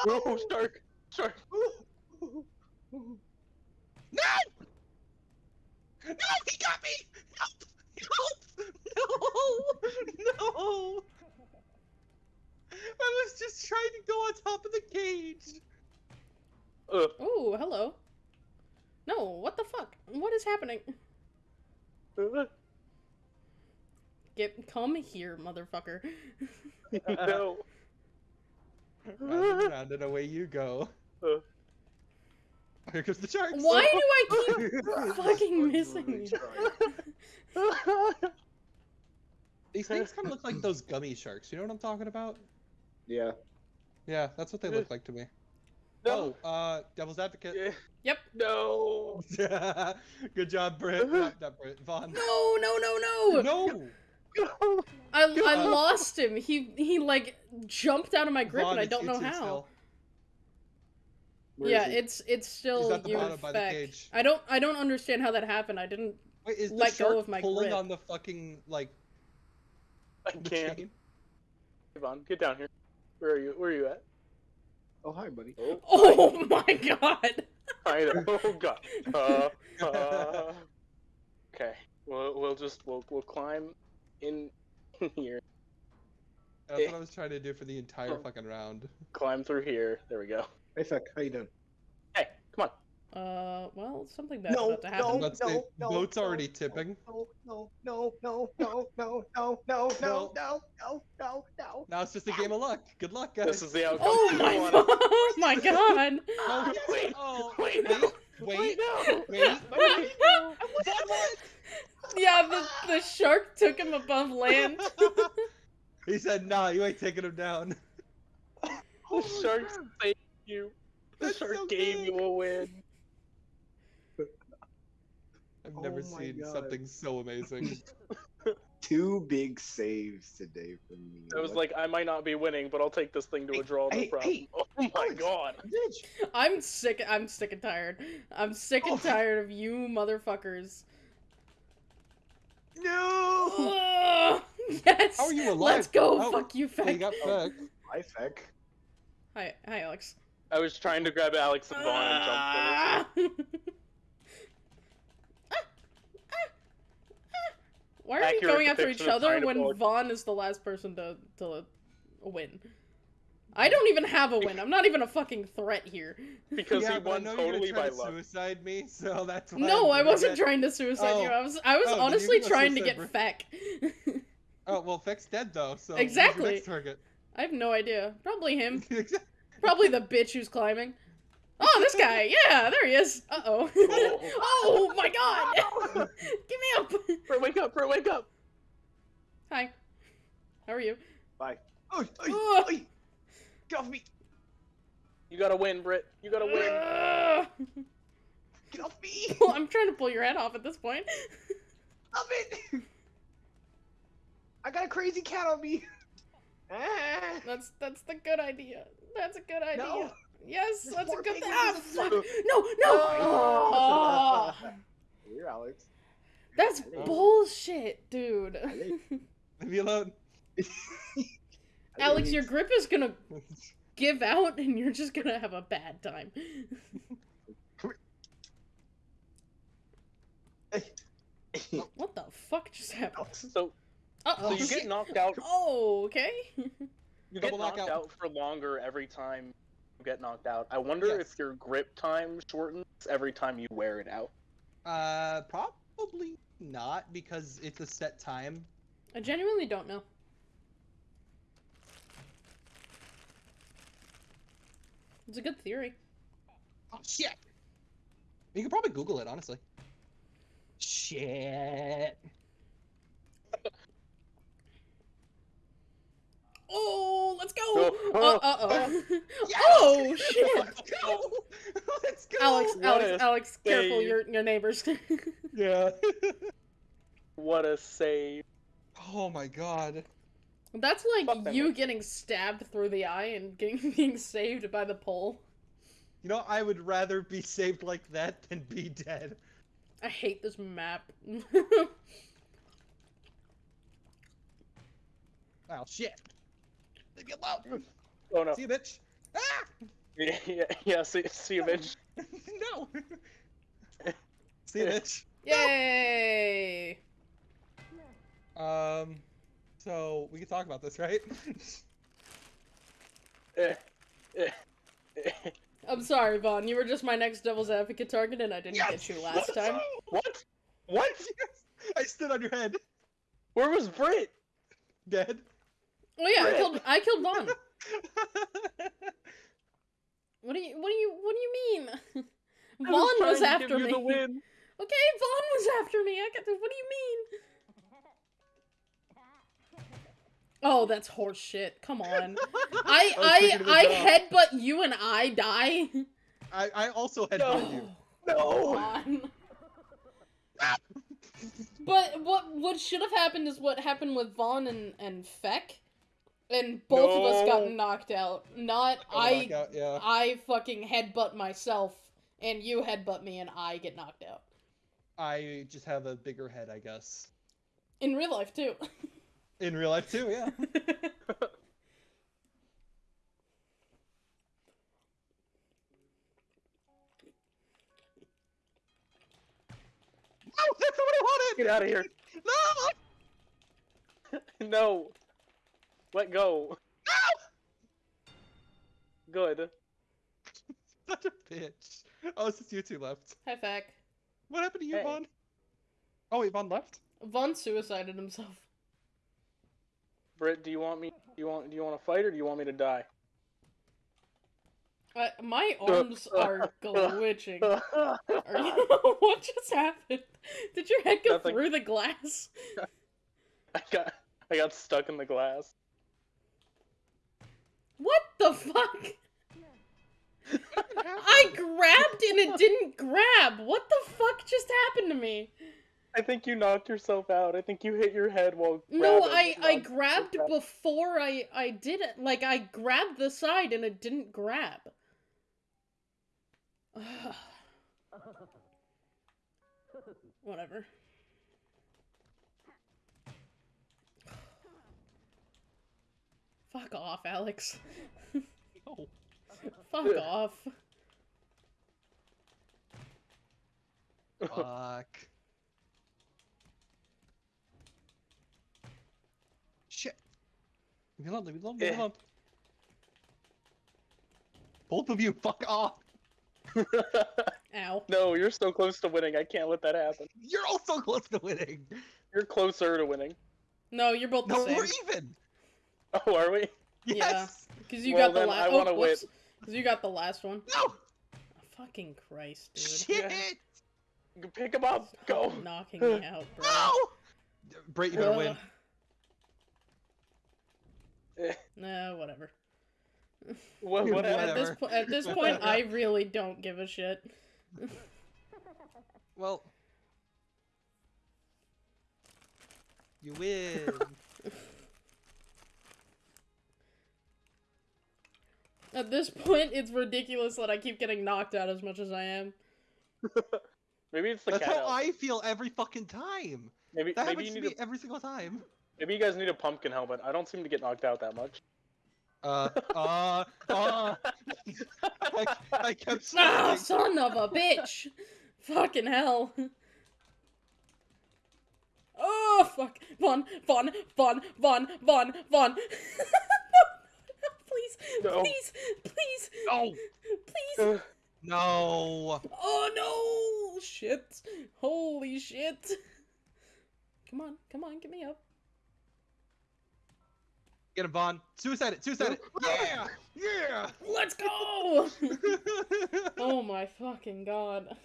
oh, shark, shark. No! No, he got me! Help! Help! No! No! I was just trying to go on top of the cage. Uh, Oh, hello. No, what the fuck? What is happening? uh, Get come here, motherfucker. no. Round and round and away you go. Uh. Here comes the sharks. Why do I keep fucking missing really me? These things kind of look like those gummy sharks. You know what I'm talking about? Yeah. Yeah, that's what they look like to me. no. Oh, uh, Devil's Advocate. Yeah. Yep. No. Good job, Britt. Not, not Britt. Vaughn. No, no, no, no. No! No. I, I lost him. He he like jumped out of my grip Vaughn, and I don't know it's- it's how. still- Where yeah, is it's it's still at the you bottom by the cage. I don't I don't understand how that happened. I didn't. Wait, is the let go shark of my pulling grip. on the fucking like I can't. chain? Yvonne, get down here. Where are you? Where are you at? Oh, hi, buddy. Oh, Oh my god. I know. Oh god. Uh, uh, okay. We'll we'll just we'll we'll climb in here. That's what I was trying to do for the entire fucking round. Climb through here. There we go. Hey, Feck, how you doing? Hey, come on. Uh, well, something bad's No, about to happen. no. Let's say no, boat's no, already no, tipping. No, no, no, no, no, no, no, no, no, no, no, no, no. Now it's just a game of luck. Good luck, guys. This is the outcome. Oh you my wanted. oh my god. Oh, Wait, oh, wait, wait, no. wait, no. wait. Wait, no. yeah, the the shark took him above land. he said, "Nah, you ain't taking him down." The shark saved you. The That's shark so gave good. you will win. I've Oh never my seen God. something so amazing. Two big saves today from me. I was What- like, I might not be winning, but I'll take this thing to a Hey, draw. No hey, problem. hey, oh my Alex. god. bitch. I'm sick. I'm sick and tired. I'm sick and Oh. tired of you motherfuckers. No. Ugh. yes. How are you alive? Let's go. Oh, Fuck you, Oh, you Feck. got oh, fucked. Hi, Feck. Hi, hi, Alex. I was trying to grab Alex and Vaughn and jump Ah. Ah. Why are we Accurate going after each other when pull it. Vaughn is the last person to to win? I don't even have a win. I'm not even a fucking threat here. Because yeah, he but I won know you're gonna totally try by to luck. Suicide me, so that's why. No, I'm I wasn't it. trying to suicide you. Oh. I was I was Oh, honestly trying to get Bri- feck. Oh well, Feck's dead though, so who's your Exactly. next target. I have no idea. Probably him. Probably the bitch who's climbing. Oh, this guy. Yeah, there he is. Uh oh. oh my god. Get me up. Bro, wake up! Bro, wake up! Hi. How are you? Bye. Oh, Ugh. oi, oi. Get off me! You gotta win, Brit. You gotta win. Ugh. Get off me! Well, I'm trying to pull your head off at this point. Stop it! I got a crazy cat on me. Ah. That's that's the good idea. That's a good idea. No. Yes, There's that's a good thing. Ah, fuck! No, no! Oh, Here, Alex. that's Hello. bullshit, dude. Leave me alone. Alex, your grip is gonna give out and you're just gonna have a bad time. What the fuck just happened? So, Uh so oh. you get knocked out. Oh, okay. You get knocked knockout. out for longer every time you get knocked out. I wonder Yes. if your grip time shortens every time you wear it out. Uh, probably not because it's a set time. I genuinely don't know. It's a good theory. Oh shit! You could probably Google it, honestly. Shit. Oh, let's go! Oh, Uh, oh, uh oh. Yes! Oh shit! Let's go! Let's go! Alex, What Alex, a Alex, careful save. your your neighbors. Yeah. What a save! oh my god. That's Fuck like them. you getting stabbed through the eye and getting being saved by the pole. You know, I would rather be saved like that than be dead. I hate this map. Oh shit. Leave me alone. Oh no! See you, bitch. Ah! Yeah, yeah, yeah. See, see you, bitch. no. See you, bitch. Yay! Um, so we can talk about this, right? Eh, eh, eh. I'm sorry, Vaughn. You were just my next devil's advocate target, and I didn't Yes! get you last Let's time. What? What? I stood on your head. Where was Britt? Dead. Oh yeah, I Frick. killed I killed Vaughn. What do you what do you what do you mean? I Vaughn trying was to after give you me. The win. Okay, Vaughn was after me. I got the, what do you mean? Oh, that's horse shit. Come on. I I was I thinking of a I job. headbutt you and I die. I, I also had No. you. No. Vaughn. But what what should have happened is what happened with Vaughn and and Feck, and both of us got knocked out. Not I knockout, yeah. I fucking headbutt myself, and you headbutt me, and I get knocked out. I just have a bigger head, I guess. In real life too. In real life too, yeah. No, that's not what I wanted. Get out of here. No. No. Let go. No. Good. Such a bitch. Oh, it's just you two left. Hi, Feck. What happened to you, Hey. Vaughn? Oh, wait, Vaughn left. Vaughn suicided himself. Brit, do you want me? Do you want? Do you want to fight or do you want me to die? Uh, my arms are glitching. Are you... what just happened? Did your head go Nothing. through the glass? I got. I got stuck in the glass. What the fuck? I grabbed and it didn't grab. What the fuck just happened to me? I think you knocked yourself out. I think you hit your head while. No. I I grabbed before I I did it. Like I grabbed the side and it didn't grab. Whatever. Fuck off, Alex. Oh. Fuck off. Fuck. Shit. Leave me alone, leave me alone, leave me alone. Both of you, fuck off. Ow. no, you're so close to winning. I can't let that happen. You're also close to winning. You're closer to winning. No, you're both the No, same. we're even. Oh, are we? Yeah. Because you Well, got the then last. I Oh, wanna win. whoops. Because you got the last one. No. Fucking Christ, dude. Shit. Pick him up. Go. Knocking me out, bro. No. Brait, you better win. Ugh. Eh, Nah, whatever. What, what At this, po- at this point, I really don't give a shit. Well. You win. At this point, it's ridiculous that I keep getting knocked out as much as I am. Maybe it's the That's cat. how out. I feel every fucking time. Maybe That maybe you happens to need me a, every single time. maybe you guys need a pumpkin helmet. I don't seem to get knocked out that much. Uh, uh, uh. I, I kept Ah, sliding. son of a bitch! Fucking hell. Oh, fuck. Vaughn, Vaughn, Vaughn, Vaughn, Vaughn, Vaughn. no, please, No. please, please, No, please. Ugh. no. Oh no! Shit! Holy shit! Come on, come on, get me up. Get him, Vaughn. Suicide it. Suicide it. Yeah, yeah. Let's go! oh my fucking god.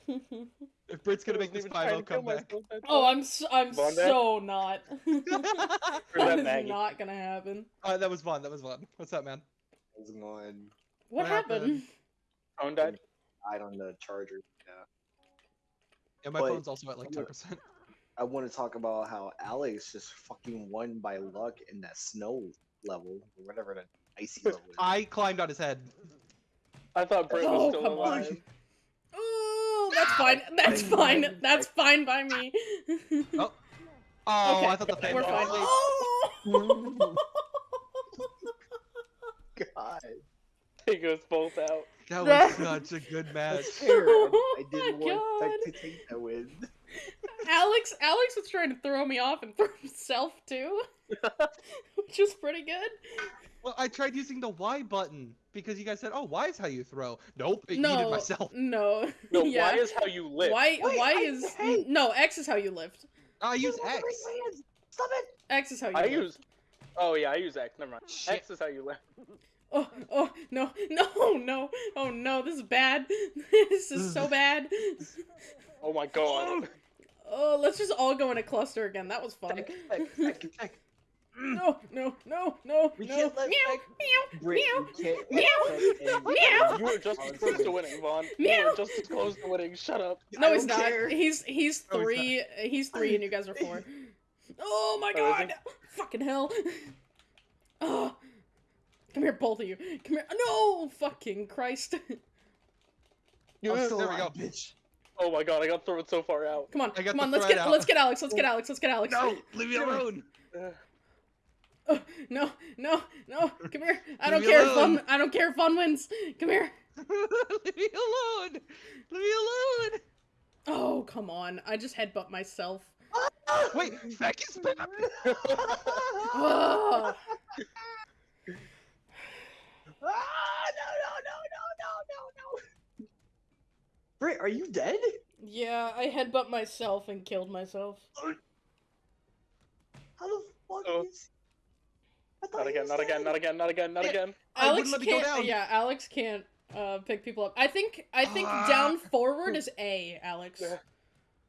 if Brit's gonna make this wasn't even 5 trying to kill comeback. oh. I'm so, I'm Von Dad? so not. That that is Maggie? not gonna happen. uh, that was Vaughn. That was Vaughn. What's up, man? How's going? What, What happened? happened? Phone died. I on the charger. Yeah. Yeah, my But- phone's also at like 10%. I want to talk about how Alex just fucking won by luck in that snow level, or whatever that icy level is. I climbed on his head. I thought Britt Oh, was still come on. alive. Oh, that's ah, fine. That's fine. That's fine by me. Oh. Oh, Okay, I thought the fan We're was fine. asleep. Oh! God. Take us both out. That That- was such a good match. Fair. I, Oh I didn't want God. Tech to take that win. Alex, Alex was trying to throw me off and throw himself too, which is pretty good. Well, I tried using the Y button because you guys said, "Oh, Y is how you throw." Nope, it no, yeeted myself. no, No, yeah. Y is how you lift. Y, Wait, Y I- is hey! no X is how you lift. I use X. wait, wait, Stop it! X is how you. I lift. use. Oh yeah, I use X. Never mind. Shit. X is how you live. Oh, oh, no, no, no, oh no, this is bad. this is so bad. Oh my god. Oh, oh, let's just all go in a cluster again. That was fun. Tech, tech, tech, tech. No, no, no, no, We no. can't let meow, meow, Brit, meow. Meow. let Tech and- Meow. You were just as close to winning, Vaughn. You were just as close to winning. Shut up. No, I he's don't care. He's he's No, he's three. He's three, and you guys are four. Oh my Oh, god! Fucking hell! Oh, come here, both of you. Come here. No, fucking Christ! I'm still There we go. bitch. Oh my god, I got thrown so far out. Come on, I come on. Let's get out. let's get Alex. Let's get oh. Alex. Let's get Alex. No, leave me alone. Ugh. Oh, uh, no, no, no. Come here. I don't me care if fun. I don't care if fun wins. Come here. leave me alone. Leave me alone. Oh, come on. I just headbutt myself. Wait, Feck is back. Oh, Ah, no, no, no, no, no, no, no. Brit, are you dead? yeah, I headbutt myself and killed myself. How the fuck Oh. is? I thought Not again, was not again, not again, not again, not Yeah. again. Alex wouldn't go can't. down. Yeah, Alex can't uh, pick people up. I think. I think Ah. down forward is A. Alex. Yeah.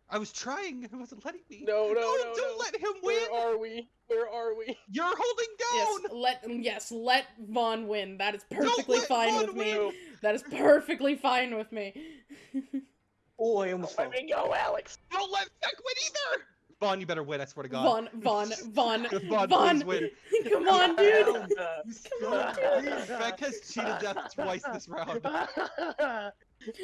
I was trying. It wasn't letting me. No, no, no, don't no. let him win. Where are we? Where are we? You're holding down. Yes, down. let yes, let Vaughn win. That is perfectly fine Vaughn with me. No. That is perfectly fine with me. Oh, I almost fell. Let me go, Alex. Don't let Feck win either. Vaughn, you better win. I swear to God. Vaughn, Vaughn, Vaughn, Vaughn, Vaughn. please win. Come on, dude. Come on, dude. Feck has cheated death twice this round.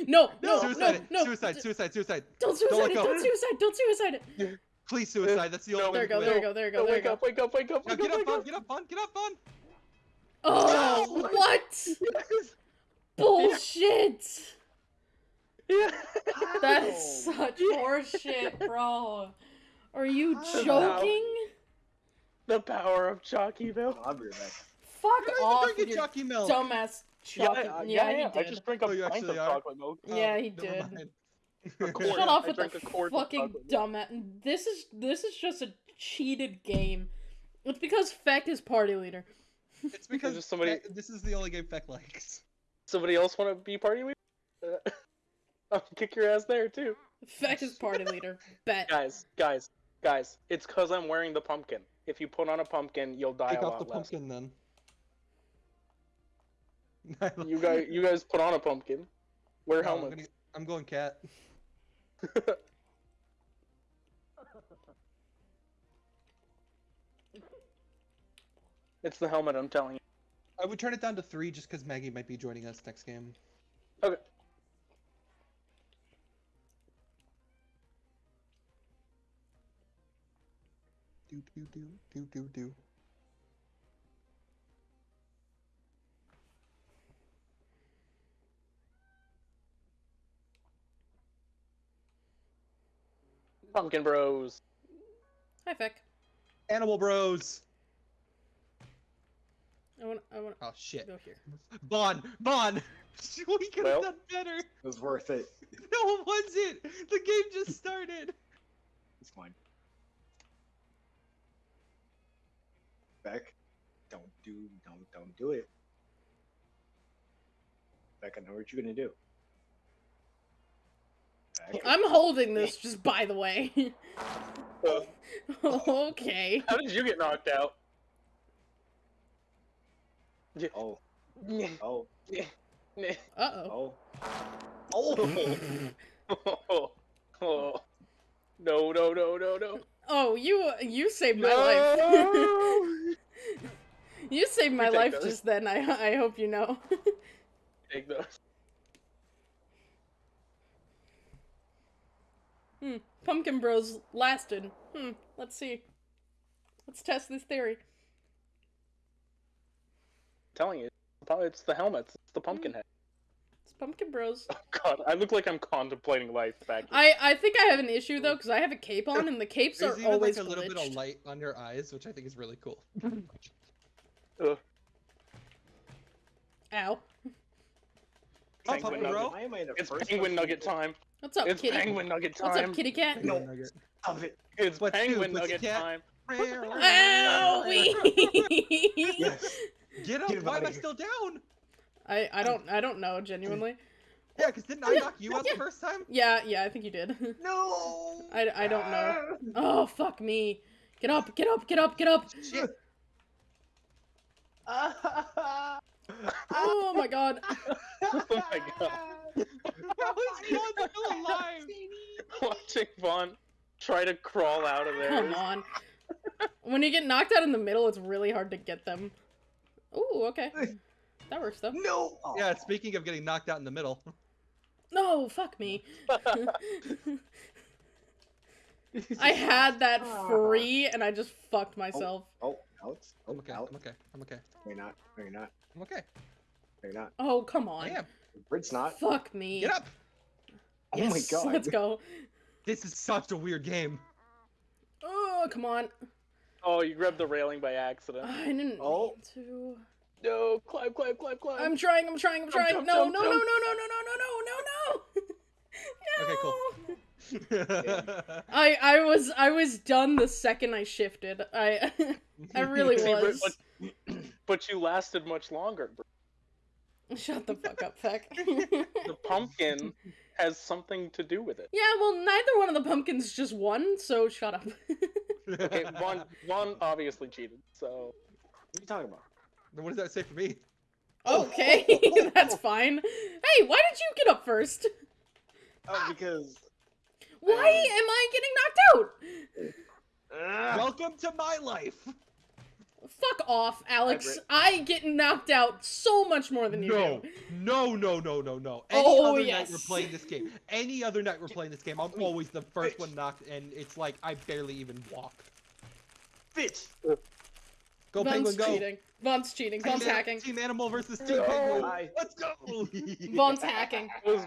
No, no, suicide no, it. no. Suicide, suicide, suicide. Don't suicide let it. go. Don't suicide. Don't suicide it. Please suicide. That's the only No, way There we you go. can There win. you go. There you No, go. There you wake go. up, wake up, wake up, Now wake get up, up, wake Vaughn. up. Get up, Vaughn. Get up, Vaughn. Oh, what? Bullshit. Yeah. That is such horseshit, bro. Are you joking? The power of Chalkyville. I'll be right back. Fuck Why did I off, drink a you dumbass Yeah, chocolate. I- yeah, yeah, he yeah. I did. just drank a Oh, pint of are? chocolate milk. Yeah, he did. quart. Shut off with drank the a fucking chocolate milk. dumbass. This is this is just a cheated game. It's because Feck is party leader. It's because just somebody- Feck- this is the only game Feck likes. Somebody else want to be party leader? Uh, I'll kick your ass there too. Feck is party leader. Bet. Guys, guys, guys. It's cause I'm wearing the pumpkin. If you put on a pumpkin, you'll die Take a off the less. pumpkin then. You guys, you guys put on a pumpkin. Wear No, I'm, helmets. gonna- I'm going cat. it's the helmet. I'm telling you. I would turn it down to three just because Maggie might be joining us next game. Okay. Do do do do do do. Pumpkin Bros. Hi Feck. Animal Bros. I want I want Oh shit. go here. Bon, Bon. we could have Well- done better. It was worth it. No, it wasn't. The game just started. It's fine. Beck, don't do, don't, don't do it. Beck, I know what you're gonna do. Beck, I'm holding this just by the way. Uh, okay. how did you get knocked out? Oh, oh, Uh-oh. oh, oh. Oh. Oh. No, no, no, no, no. Oh, you you saved my life. You saved my life those. just then. I I hope you know. Take those. hmm. Pumpkin Bros lasted. Hmm. Let's see. Let's test this theory. telling you, it's the helmets. It's the pumpkin head. It's Pumpkin Bros. Oh god, I look like I'm contemplating life back here. I I think I have an issue though because I have a cape on and the capes There's are even always like a little bit of light on your eyes, which I think is really cool. Ugh. Ow. Oh, Penguin Pumpkin nugget. Bro. Why am I the It's penguin nugget to do it? time. What's up, It's kitty? penguin nugget time. What's time. up, kitty cat? No. Nugget. Stop it. It's What's new, penguin nugget pussycat? time. Owie! Yes. Get up! Get Why am outta I still down? I I don't I don't know genuinely. Yeah, because didn't I knock you out the first time? Yeah yeah I think you did. No. I, I don't know. Oh fuck me! Get up! Get up! Get up! Get up! Shit! Oh my god! Oh my god. How is Vaughn still alive? Watching Vaughn try to crawl out of there. Come on. When you get knocked out in the middle, it's really hard to get them. Ooh, okay. That works though. no. Yeah, speaking of getting knocked out in the middle. No, fuck me. I had that ah. free and I just fucked oh, myself. Oh, Alex. Oh, I'm okay. Alex. I'm okay. I'm okay. No, you're not. No, you're not. I'm okay. No, you're not. Oh, come on. I am. Brit's not. Fuck me. Get up! Oh my god. Let's go. This is such a weird game. Oh, come on. Oh, you grabbed the railing by accident. I didn't Oh. mean to. No, climb, climb, climb, climb. I'm trying, I'm trying, I'm Jump, trying. jump, No, jump, no, no, no, no, jump. no, no, no, no, no. Okay, cool. No. I I was I was done the second I shifted. I I really was. But, but you lasted much longer. bro. Shut the fuck up, Feck. The pumpkin has something to do with it. yeah, well, neither one of the pumpkins just won, so shut up. Okay, one one obviously cheated, so What are you talking about? Then What does that say for me? okay, that's fine. Hey, why did you get up first? Oh, because. Why am I getting knocked out? Welcome to my life. Fuck off, Alex. Brit. I get knocked out so much more than you No, do. no, no, no, no, no. Any Oh, other night we're playing this game. Any other night we're playing this game, I'm always the first one knocked, and it's like I barely even walk. Bitch. Go Vaughn's penguin, go! cheating. Vaughn's cheating. Vaughn's hacking. Team Animal versus Team No. Penguin. Hi. Let's go! Vaughn's hacking. that was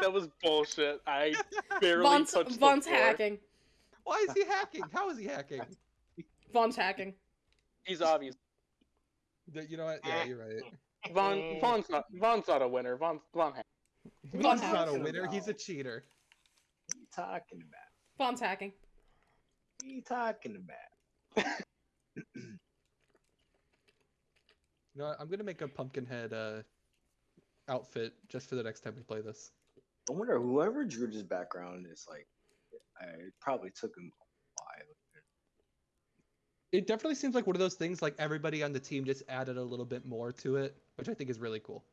that was bullshit. I barely Vaughn's, touched the Vaughn's hacking. Why is he hacking? How is he hacking? Vaughn's hacking. He's obvious. Th- You know what? Yeah, you're right. Vaughn, Vaughn's not Vaughn's not a winner. Vaughn, Vaughn. has- He's not a Talking winner. He's a cheater. What are you talking about? Fawn's hacking. What are you talking about? You know what? I'm gonna make a pumpkin head uh, outfit just for the next time we play this. I wonder whoever drew this background is like. I it probably took him a while. It definitely seems like one of those things like everybody on the team just added a little bit more to it, which I think is really cool.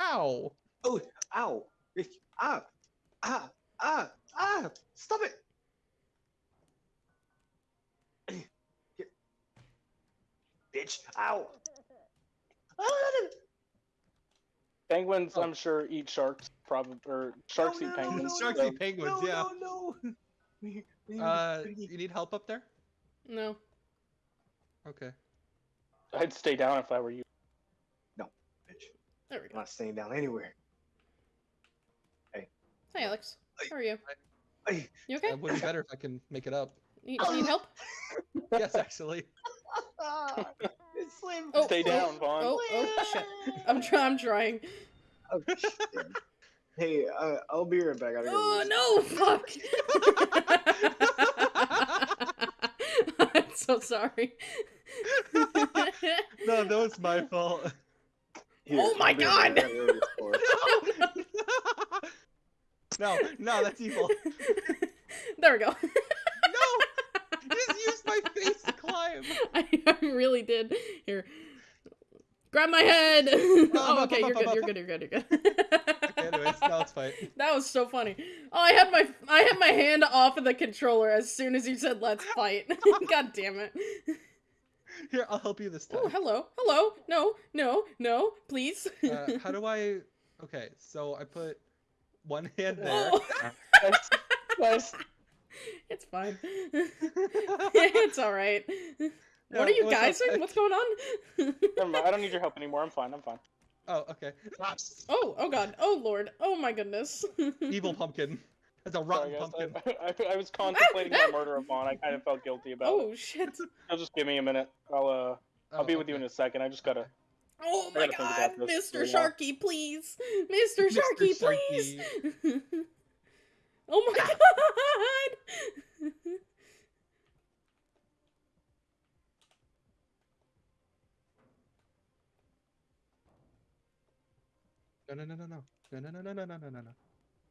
Ow! Oh, ow! If, ah, ah, ah, ah! Stop it! Bitch! Ow! Penguins, Oh. I'm sure, eat sharks. Probably or sharks No, eat no, no, penguins. no, Sharks so- eat penguins, no, yeah. no, no! We- we- Uh, you need help up there? No. Okay. I'd stay down if I were you. No, bitch, There we I'm go. not staying down anywhere. Hey, Hey, Alex. How are you? Hey, You okay? It would be better if I can make it up. Need, need help? Yes, actually. it's Slim. Oh, Stay oh, down, Vaughn. Oh, oh shit. I'm trying. I'm trying. Oh, shit. Hey, uh, I'll be right back. I gotta go Oh use- no! Fuck. I'm so sorry. No, that was my fault. Here, Oh my right. God. I gotta go use the floor. no, no, that's evil. there we go. No! Just use my face to climb. I, I really did. Here. Grab my head. oh, okay, you're good. You're good. You're good. You're good. Okay, anyways, now let's fight. That was so funny. Oh, I had my I had my hand off of the controller as soon as you said "Let's fight." God damn it! Here, I'll help you this time. Oh, hello, hello. No, no, no, please. Uh, how do I? Okay, so I put one hand there. Oh, Nice. nice. it's fine. it's all right. Yeah, what are you guys? doing? What's going on? I don't need your help anymore. I'm fine. I'm fine. Oh, okay. oh, oh God. Oh Lord. Oh my goodness. Evil pumpkin. That's a rotten guys. pumpkin. I, I, I was contemplating my murder of Vaughn. I kind of felt guilty about it. oh shit. I'll just give me a minute. I'll uh, I'll Oh, be with you in a second. I just gotta. Oh my gotta God, about this for Mr. Sharky, please, Mr. Mr. Sharky, please. oh my God. No, no, no, no, no, no, no, no, no, no, no, no, no, no.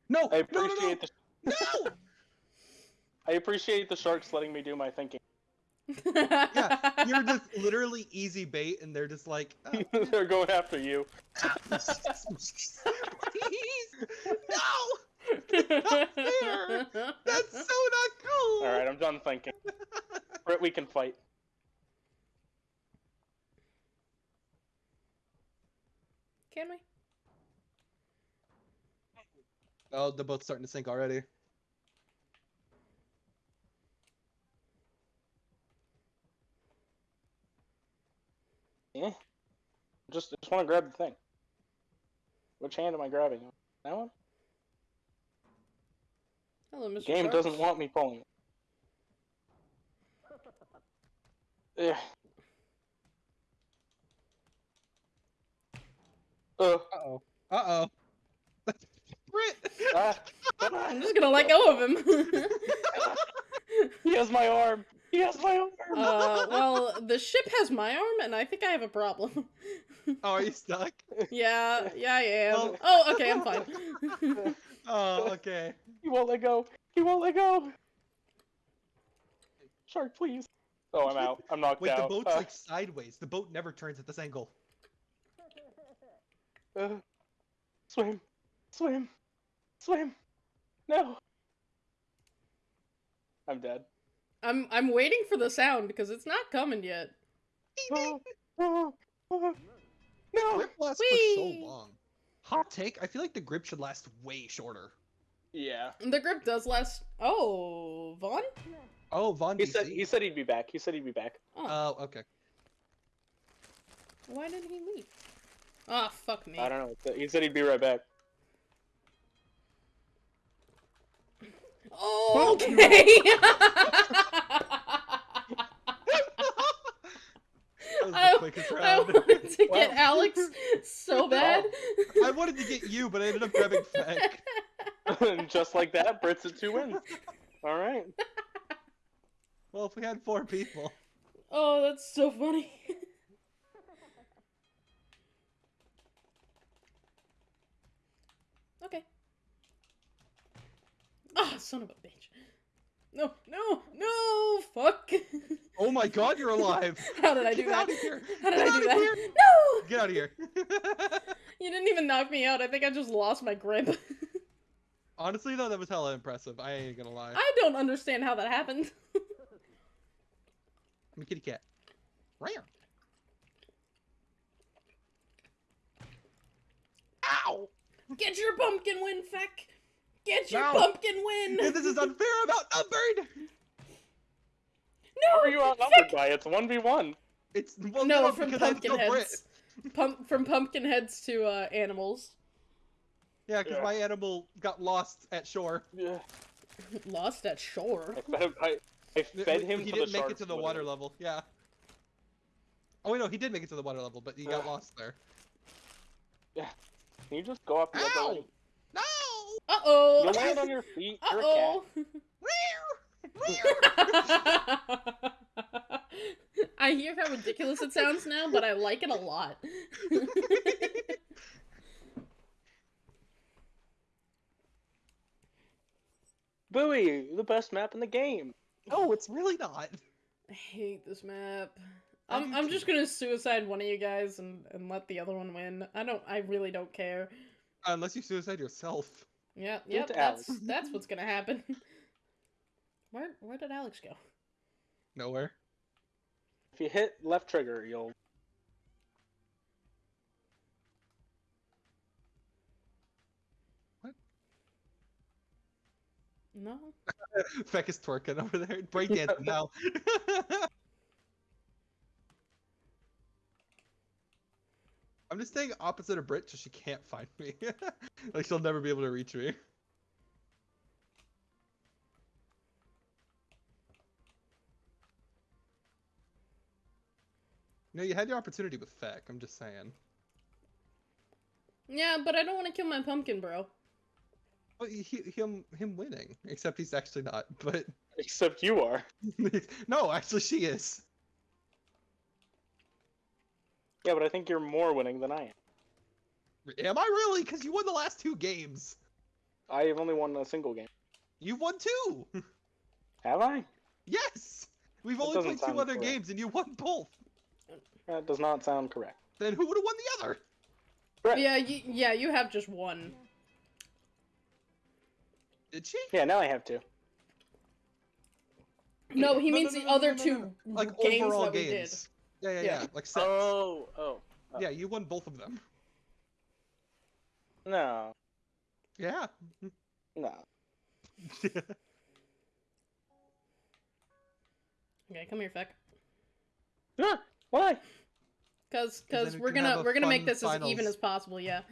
No, I no, no, no, appreciate the. no! I appreciate the sharks letting me do my thinking. Yeah, You're just literally easy bait, and they're just like, oh, They're going after you. please, no! fair. That's so not cool. All right, I'm done thinking. Britt, we can fight. Can we? Oh, the boat's starting to sink already. Yeah. Just, just want to grab the thing. Which hand am I grabbing? That one. Hello, Mr. The game Shark. doesn't want me pulling. it. Yeah. Uh, Uh-oh. Uh-oh. Brit! ah, I'm just gonna let go of him. he has my arm. He has my arm. uh, well, the ship has my arm, and I think I have a problem. Oh, are you stuck? yeah, yeah, I am. Well- Oh, okay, I'm fine. Oh, okay. He won't let go. He won't let go. Shark, please. Oh, I'm out. I'm knocked out. Wait, the boat's Uh, like sideways. The boat never turns at this angle. uh, swim, swim, swim. No. I'm dead. I'm I'm waiting for the sound because it's not coming yet. Oh, oh, oh. No. Grip lasts for so long. Hot take, I feel like the grip should last way shorter. Yeah. The grip does last. Oh, Vaughn. Oh, Vaughn. He DC. said he said he'd be back. He said he'd be back. Oh, Oh, okay. why didn't he leave? Ah, fuck me. I don't know. He said he'd be right back. Okay. quickest I wanted to Well. get Alex so bad. I wanted to get you, but I ended up grabbing Feck. And just like that, Brits at two wins. All right. Well, if we had four people. Oh, that's so funny. okay. Ah, son of a bitch. No, no, no, fuck. Oh my god, you're alive! How did I do Get that? out of here! How did Get I do that? here! No! Get out of here! You didn't even knock me out. I think I just lost my grip. Honestly, though, that was hella impressive. I ain't gonna lie. I don't understand how that happened. I'm a kitty cat. Rare. Ow! Get your pumpkin win, Feck. Get your No. pumpkin win. Yeah, this is unfair. I'm outnumbered. no. How are you outnumbered by? It's one v one. It's well, No, no, from because pumpkin heads. Pump from pumpkin heads to uh, animals. Yeah, because Yeah. my animal got lost at shore. Yeah. Lost at shore. I fed, I, I fed him He to didn't the make it to the water with level. Yeah. Oh wait, no, he did make it to the water level, but he got lost there. Yeah. Can you just go up the other Ow! Way? No! Uh oh. You land on your feet. Uh oh. I hear how ridiculous it sounds now, but I like it a lot. Buoy, the best map in the game. Oh, it's really not. I hate this map. I I'm, I'm just gonna suicide one of you guys and, and let the other one win. I don't. I really don't care. Unless you suicide yourself. Yeah, Do yep. That's Alex. that's what's gonna happen. Where where did Alex go? Nowhere. If you hit left trigger, you'll. What? No. Feck is twerking over there. Breakdancing now. I'm just staying opposite of Brit so she can't find me. like she'll never be able to reach me. No, you had your opportunity with Feck, I'm just saying. Yeah, but I don't want to kill my pumpkin, bro. Well, he, him, him winning. Except he's actually not, but... Except you are. no, actually she is. Yeah, but I think you're more winning than I am. Am I really? Because you won the last two games. I have only won a single game. You've won two. Have I? yes. We've That only played two other correct. games, and you won both. That does not sound correct. Then who would have won the other? Right. Yeah, you, yeah, you have just one. Did she? Yeah, now I have two. No, he No, means no, the no, no, other no, no, two. Like games overall that we did. Games. Yeah, yeah, Yeah. yeah. Like sets. Oh, oh. oh. Yeah, you won both of them. No, Yeah. no. Okay, come here, Feck. Ah, why? Cause, cause we we're gonna we're gonna make fun this as even as possible. Yeah.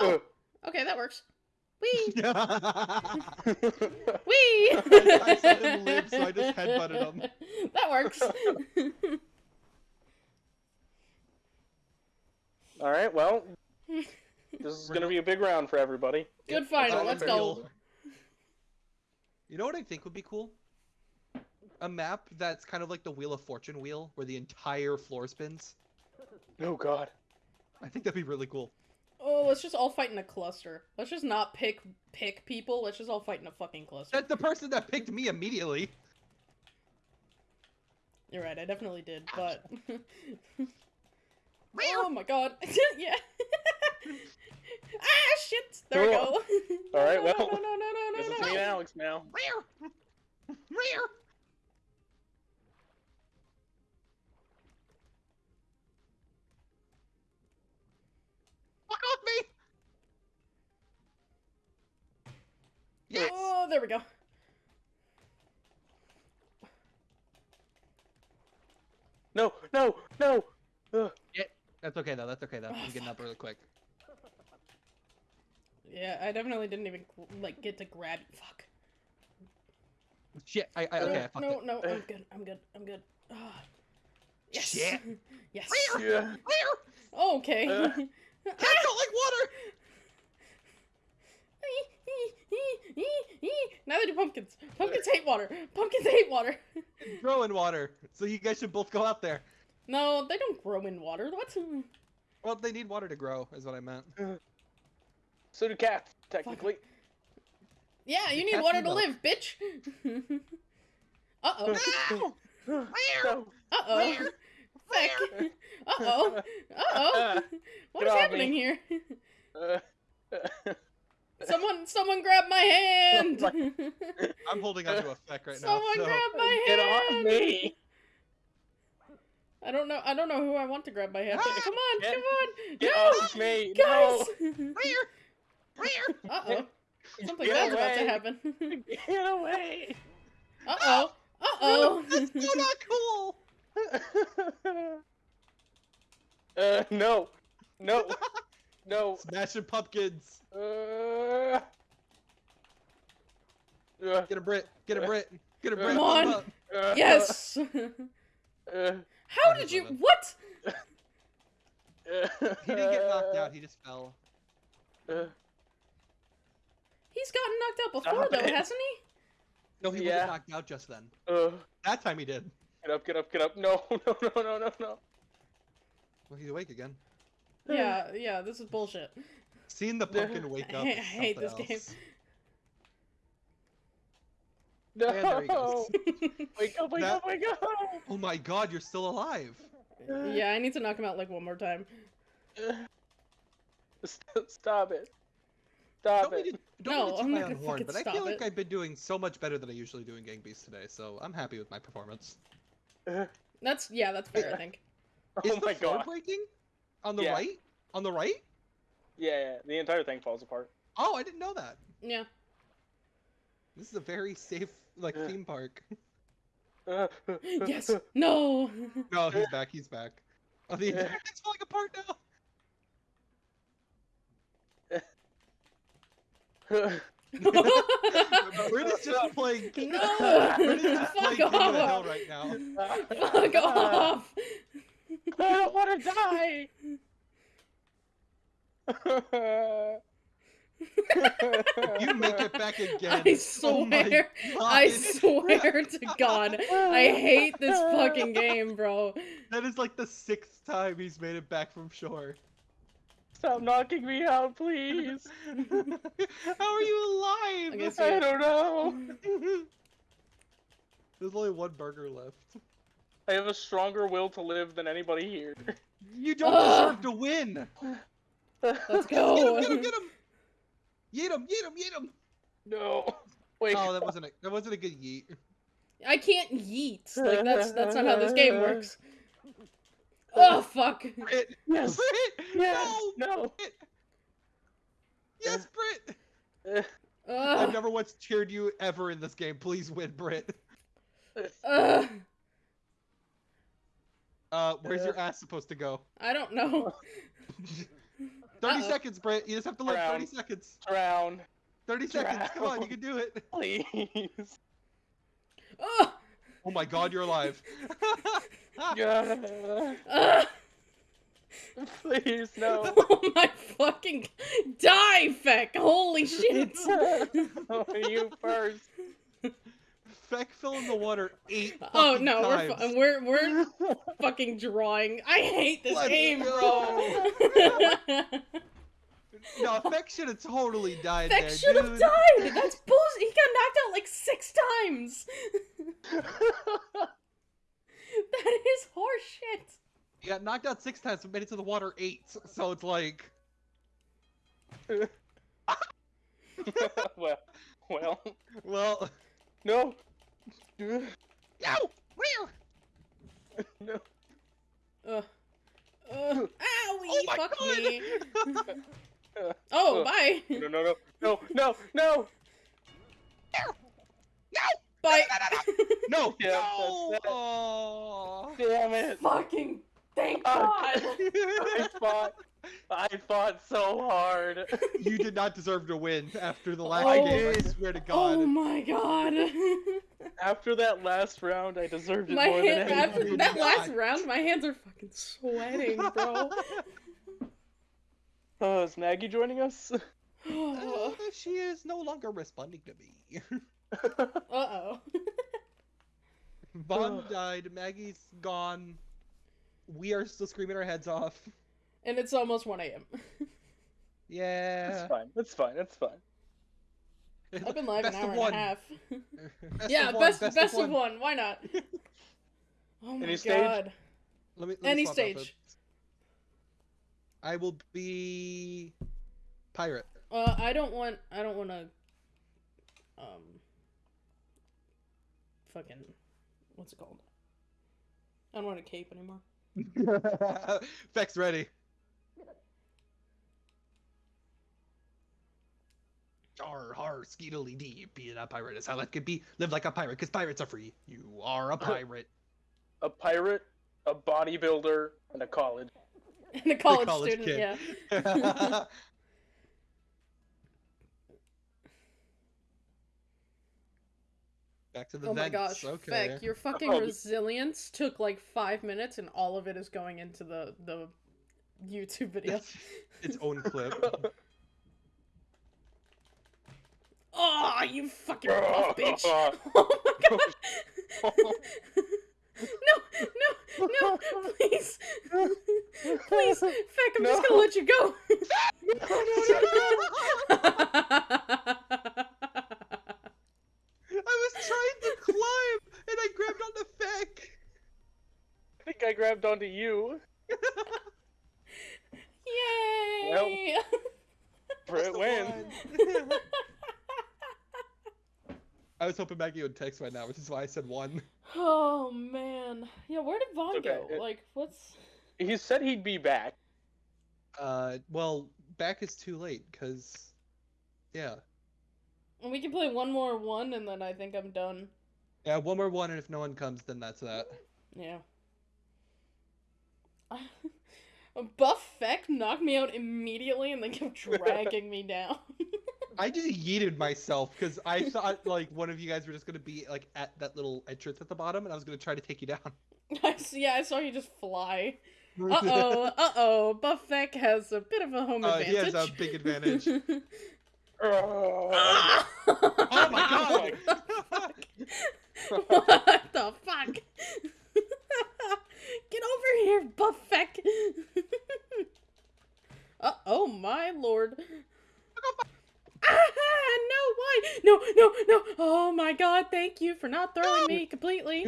Oh, Ugh. okay, that works. Wee, I, wee. I saw him live, so I just headbutted him. That works. All right, well, this is gonna be a big round for everybody. Good That's final. Let's go. You know what I think would be cool? A map that's kind of like the Wheel of Fortune wheel, where the entire floor spins. Oh God. I think that'd be really cool. Oh, let's just all fight in a cluster. Let's just not pick pick people. Let's just all fight in a fucking cluster. That's the person that picked me immediately. You're right. I definitely did, but. oh my god. yeah. ah shit. There we go. All right, No, well, No no no no This no is no. me and Alex now. Rare! Rare! Fuck off me! Yes! Oh, there we go. No, no, no. Ugh. That's okay though, that's okay though. Oh, I'm getting up really quick. Yeah, I definitely didn't even like get to grab. Fuck. Shit, I, I okay, I no, it. no, I'm good. I'm good. I'm good. Ah. Yes. Shit. Yes. Yeah. Okay. Uh. Cats don't like water. Neither do pumpkins. Pumpkins hate water. Pumpkins hate water. Grow in water. So you guys should both go out there. No, they don't grow in water. What? Well, they need water to grow, is what I meant. So do cats, technically. Yeah, you need water to milk. live, bitch. uh oh. No. Uh oh. Feck. Uh oh. Uh oh. What Get is happening me. here? Uh, Someone, someone grab my hand. I'm holding onto a feck right now. someone So. grab my hand. Get off me! I don't know. I don't know who I want to grab my hand. Come on, Get- come on. Get no, off me! guys. No! uh oh. Something bad's about to happen. Get away! uh oh. Uh oh. That's so not cool. uh, no. No. No. Smashing pumpkins. Uh, uh, Get a Brit. Get a Brit. Get a Brit. Come on. Uh, yes. Uh, How did you? What? He didn't get knocked out. He just fell. He's gotten knocked out before, Stop though, it. hasn't he? No, he Yeah. wasn't knocked out just then. uh, That time he did. get up, get up, get up. No, no, no, no, no, no. Well, he's awake again. Yeah, yeah. This is bullshit. Seeing the pumpkin wake up. hate- is I hate something this game. Else. No! And there he goes. Wake up, wake That- up, wake up! Oh my god, you're still alive. yeah, I need to knock him out like one more time. Stop it. Stop Don't mean it. to, don't No, mean to I'm my not own gonna horn, fucking but I stop feel like. I've been doing so much better than I usually do in Gang Beasts today, so I'm happy with my performance. That's yeah, that's fair. I think. Is Oh the my floor god. breaking? On the Yeah. right? On the right? Yeah, yeah, the entire thing falls apart. Oh, I didn't know that. Yeah. This is a very safe, like, Yeah. theme park. Yes. No. No, he's back, he's back. Oh, the entire thing's falling apart now! We're just playing... No! We're just Fuck playing King of the Hill off! right now. Fuck off! I don't want to die. You make it back again. I Oh swear. I swear to God. I hate this fucking game, bro. That is like the sixth time he's made it back from shore. Stop knocking me out, please. How are you alive? I guess I don't know. There's only one burger left. I have a stronger will to live than anybody here. You don't Ugh. deserve to win. Let's go. Get him, get him, get him. Yeet him, yeet him, yeet him. no. Wait. Oh, that wasn't a that wasn't a good yeet. I can't yeet. Like that's that's not how this game works. Oh fuck. Brit. Yes. Brit. Yes. No. No. Brit. Yes, Brit. Uh, I've never once cheered you ever in this game. Please win, Brit. Ugh. Uh, where's Uh. your ass supposed to go? I don't know. 30 Uh-oh. seconds, Brit. You just have to live 30 seconds. drown, 30 seconds. Come on, you can do it. please. Ugh. Oh my god, you're alive. Yeah. Ugh. Please no. Oh my fucking die, Feck! Holy shit! oh, you first. Feck fell in the water eight oh fucking no, we're we're we're fucking drawing. I hate this Let's game, go. bro. No, Feck should have totally died Feck should have died. That's bullshit. He got knocked out like six times. that is horseshit. He got knocked out six times, but made it to the water eight. So it's like, well, well, well, no. No, where? no. Ugh. Ugh. Owie, Oh my fuck God. me. Oh, Ugh. bye. No, no, no, no, no, no. Bye. No, Yeah, no. that's it. Oh. Damn it. Fucking thank Oh, God. I fought. I fought so hard. you did not deserve to win after the last Oh. game. I swear to God. Oh God. my God. After that last round, I deserved it My more hand, than anything. after did that last round, my hands are fucking sweating, bro. Oh, is Maggie joining us? Uh, she is no longer responding to me. Uh oh. Vaughn died. Maggie's gone. We are still screaming our heads off. And it's almost 1 a.m. It's Yeah. fine. It's fine. It's fine. I've been live an hour and a half. Best yeah, of one, best best, of, one. Why not? Oh my Any stage? god. Let me, let Any stage. I will be pirate. Uh, I don't want. I don't want to. Um. Fucking. What's it called? I don't want a cape anymore. Fex ready. Har har skeedily dee. Being a pirate is how life could be. Live like a pirate, cause pirates are free. You are a pirate. A pirate, a bodybuilder, and a college. And a college, college student, kid. yeah. Back to the Oh my gosh, okay. Feck, your fucking Oh. resilience took like five minutes, and all of it is going into the the YouTube video. It's its own clip. Oh, you fucking buff bitch! Oh my god! no, no, no! Please, please, Feck, I'm just gonna let you go. I was trying to climb and I grabbed onto Feck. I think I grabbed onto you. Yay! Britt wins. I was hoping Maggie would text right now, which is why I said one. oh man, yeah. Where did Vaughn Okay, go? it- Like, what's? He said he'd be back. Uh, well, back is too late because, yeah, We can play one more one, and then I think I'm done. yeah, one more one, and if no one comes, then that's that. Yeah. Buff Feck knocked me out immediately and then kept dragging me down. I just yeeted myself because I thought like one of you guys were just gonna be like at that little entrance at the bottom, and I was gonna try to take you down. Yeah, I saw you just fly. Uh oh, uh oh. Buff Feck has a bit of a home Uh, he has a big advantage. Oh, oh my god! what the fuck? Get over here, Buff Feck. uh oh, my lord. Ah, no, why? No, no, no. Oh my god, thank you for not throwing me completely.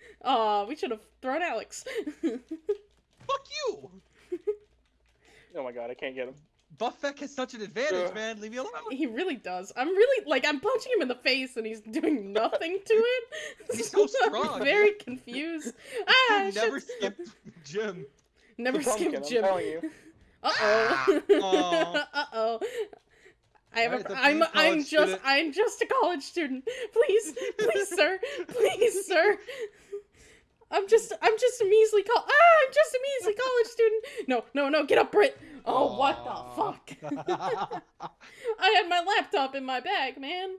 Aw, we should have thrown Alex. Fuck you! oh my god, I can't get him. Buff Feck has such an advantage, Ugh. man. Leave me alone. he really does. I'm really, like, I'm punching him in the face and he's doing nothing to it. He's so strong. I'm strong, very confused. Ah, You never shit. skipped gym. Never It's a pumpkin, skip I'm gym. telling you. Uh oh. Uh oh. I have Alright, a, I'm I'm just student. I'm just a college student. Please, please, sir, please, sir. I'm just I'm just a measly col ah I'm just a measly college student. No, no, no, get up, Brit. Oh, what the fuck? I had my laptop in my bag, man.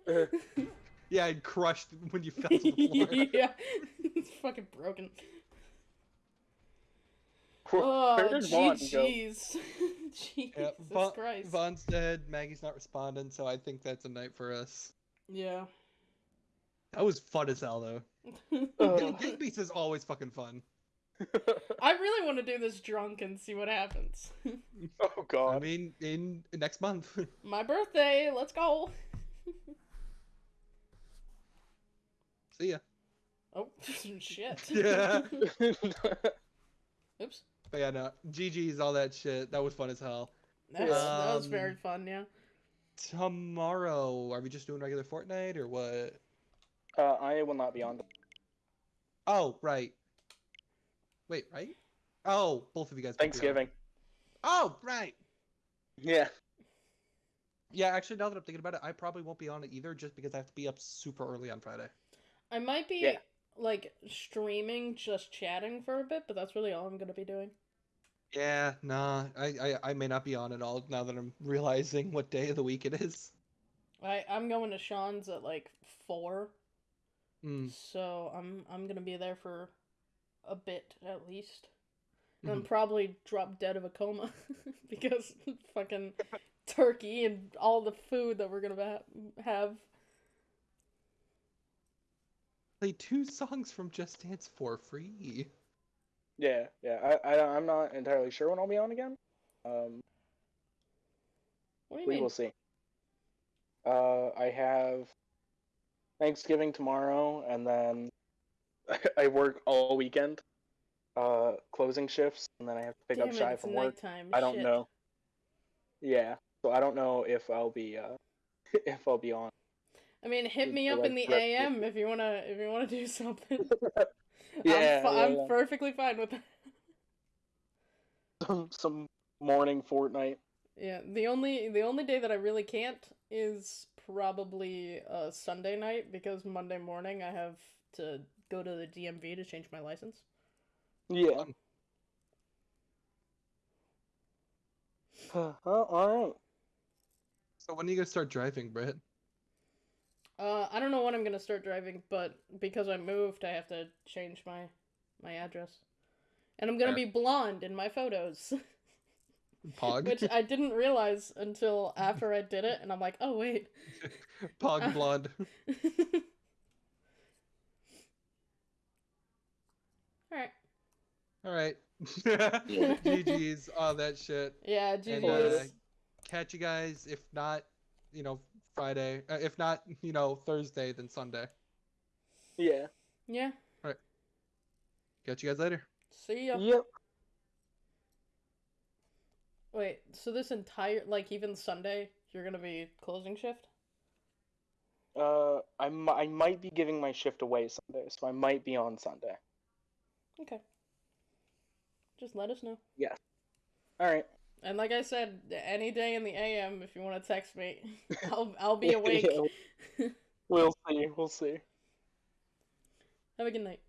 yeah, it crushed when you fell to the floor. yeah, it's fucking broken. Where Oh, did Vaughn go? jeez, Jesus Yeah, Va- Christ. Vaughn's dead. Maggie's not responding, so I think that's a night for us. Yeah. That was fun as hell, though. Ugh. Gang Beasts is always fucking fun. I really want to do this drunk and see what happens. oh God! I god. mean, in next month. My birthday, let's go. See ya. Oh shit. Yeah. Oops. But yeah, no. GG's, all that shit. That was fun as hell. That's, that was Um, very fun, yeah. Tomorrow, are we just doing regular Fortnite or what? uh, I will not be on. Oh, right. Wait, right? Oh, both of you guys. won't be on. Thanksgiving. Oh, right. Yeah. Yeah, actually, now that I'm thinking about it, I probably won't be on it either, just because I have to be up super early on Friday. I might be Yeah. Like streaming, just chatting for a bit, but that's really all I'm gonna be doing. Yeah, nah, I, I, I may not be on at all now that I'm realizing what day of the week it is. I I'm going to Sean's at like four. Mm. So I'm I'm gonna be there for a bit at least. And Mhm. then probably drop dead of a coma because fucking turkey and all the food that we're gonna ha- have. Play two songs from Just Dance for free. Yeah, yeah. I, I I'm not entirely sure when I'll be on again. Um, What do you we mean? will see. Uh, I have Thanksgiving tomorrow, and then I work all weekend. Uh, closing shifts, and then I have to pick Damn up it, Shy it's from work. nighttime. I don't shit. know. Yeah, so I don't know if I'll be uh if I'll be on. I mean, hit me up in the AM if you wanna if you wanna do something. Yeah, I'm, fi- yeah, I'm yeah. perfectly fine with that. some some morning Fortnite. Yeah, the only the only day that I really can't is probably uh, Sunday night because Monday morning I have to go to the DMV to change my license. Yeah. oh, all right. So when are you gonna start driving, Brett? Uh, I don't know when I'm gonna start driving, but because I moved, I have to change my my address, and I'm gonna be blonde in my photos, Pog. which I didn't realize until after I did it, and I'm like, oh wait. Pog blonde. All right. All right. GG's, all that shit. Yeah, And GG's. uh, catch you guys. If not, you know, Friday. Uh, if not, you know, Thursday, then Sunday. Yeah. yeah. Catch you guys later. See ya. Yep. Wait, so this entire like even Sunday you're gonna be closing shift? Uh, I, mi- I might be giving my shift away Sunday, so I might be on Sunday. Okay. Just let us know. Yeah. All right. And like I said, any day in the AM if you want to text me, I'll I'll be awake. Yeah, we'll see. We'll see. Have a good night.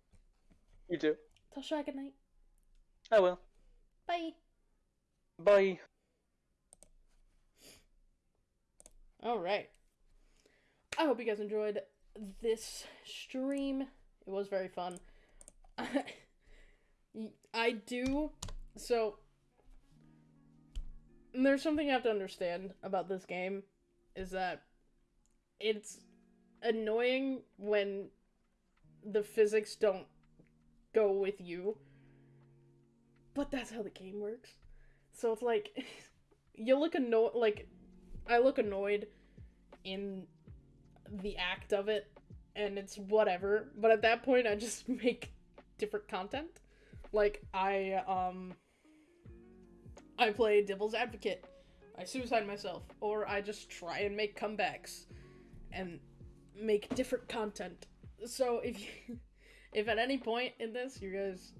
You too. Tell Shy good night. I will. Bye. Bye. All right. I hope you guys enjoyed this stream. It was very fun. I do. So, there's something you have to understand about this game is that it's annoying when the physics don't go with you. But that's how the game works. So it's like you look annoyed like I look annoyed in the act of it and it's whatever, but at that point I just make different content. Like I um I play devil's advocate. I suicide myself or I just try and make comebacks and make different content. So if you if at any point in this you guys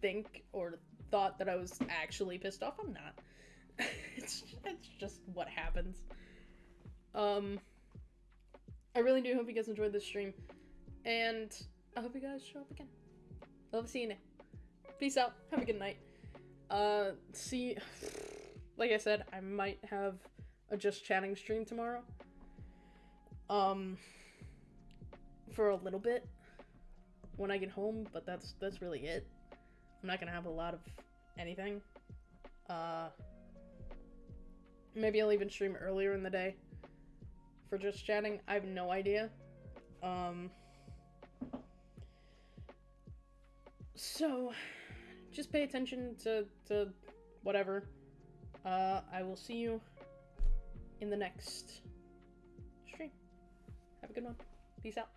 think or thought that I was actually pissed off, I'm not. it's it's just what happens. Um I really do hope you guys enjoyed this stream. And I hope you guys show up again. Love seeing you. Peace out. Have a good night. Uh see like I said, I might have a just chatting stream tomorrow. Um for a little bit when I get home, but that's that's really it. I'm not gonna have a lot of anything. Uh, maybe I'll even stream earlier in the day for just chatting. I have no idea. Um, so just pay attention to to whatever. Uh, I will see you in the next stream. Have a good one. Peace out.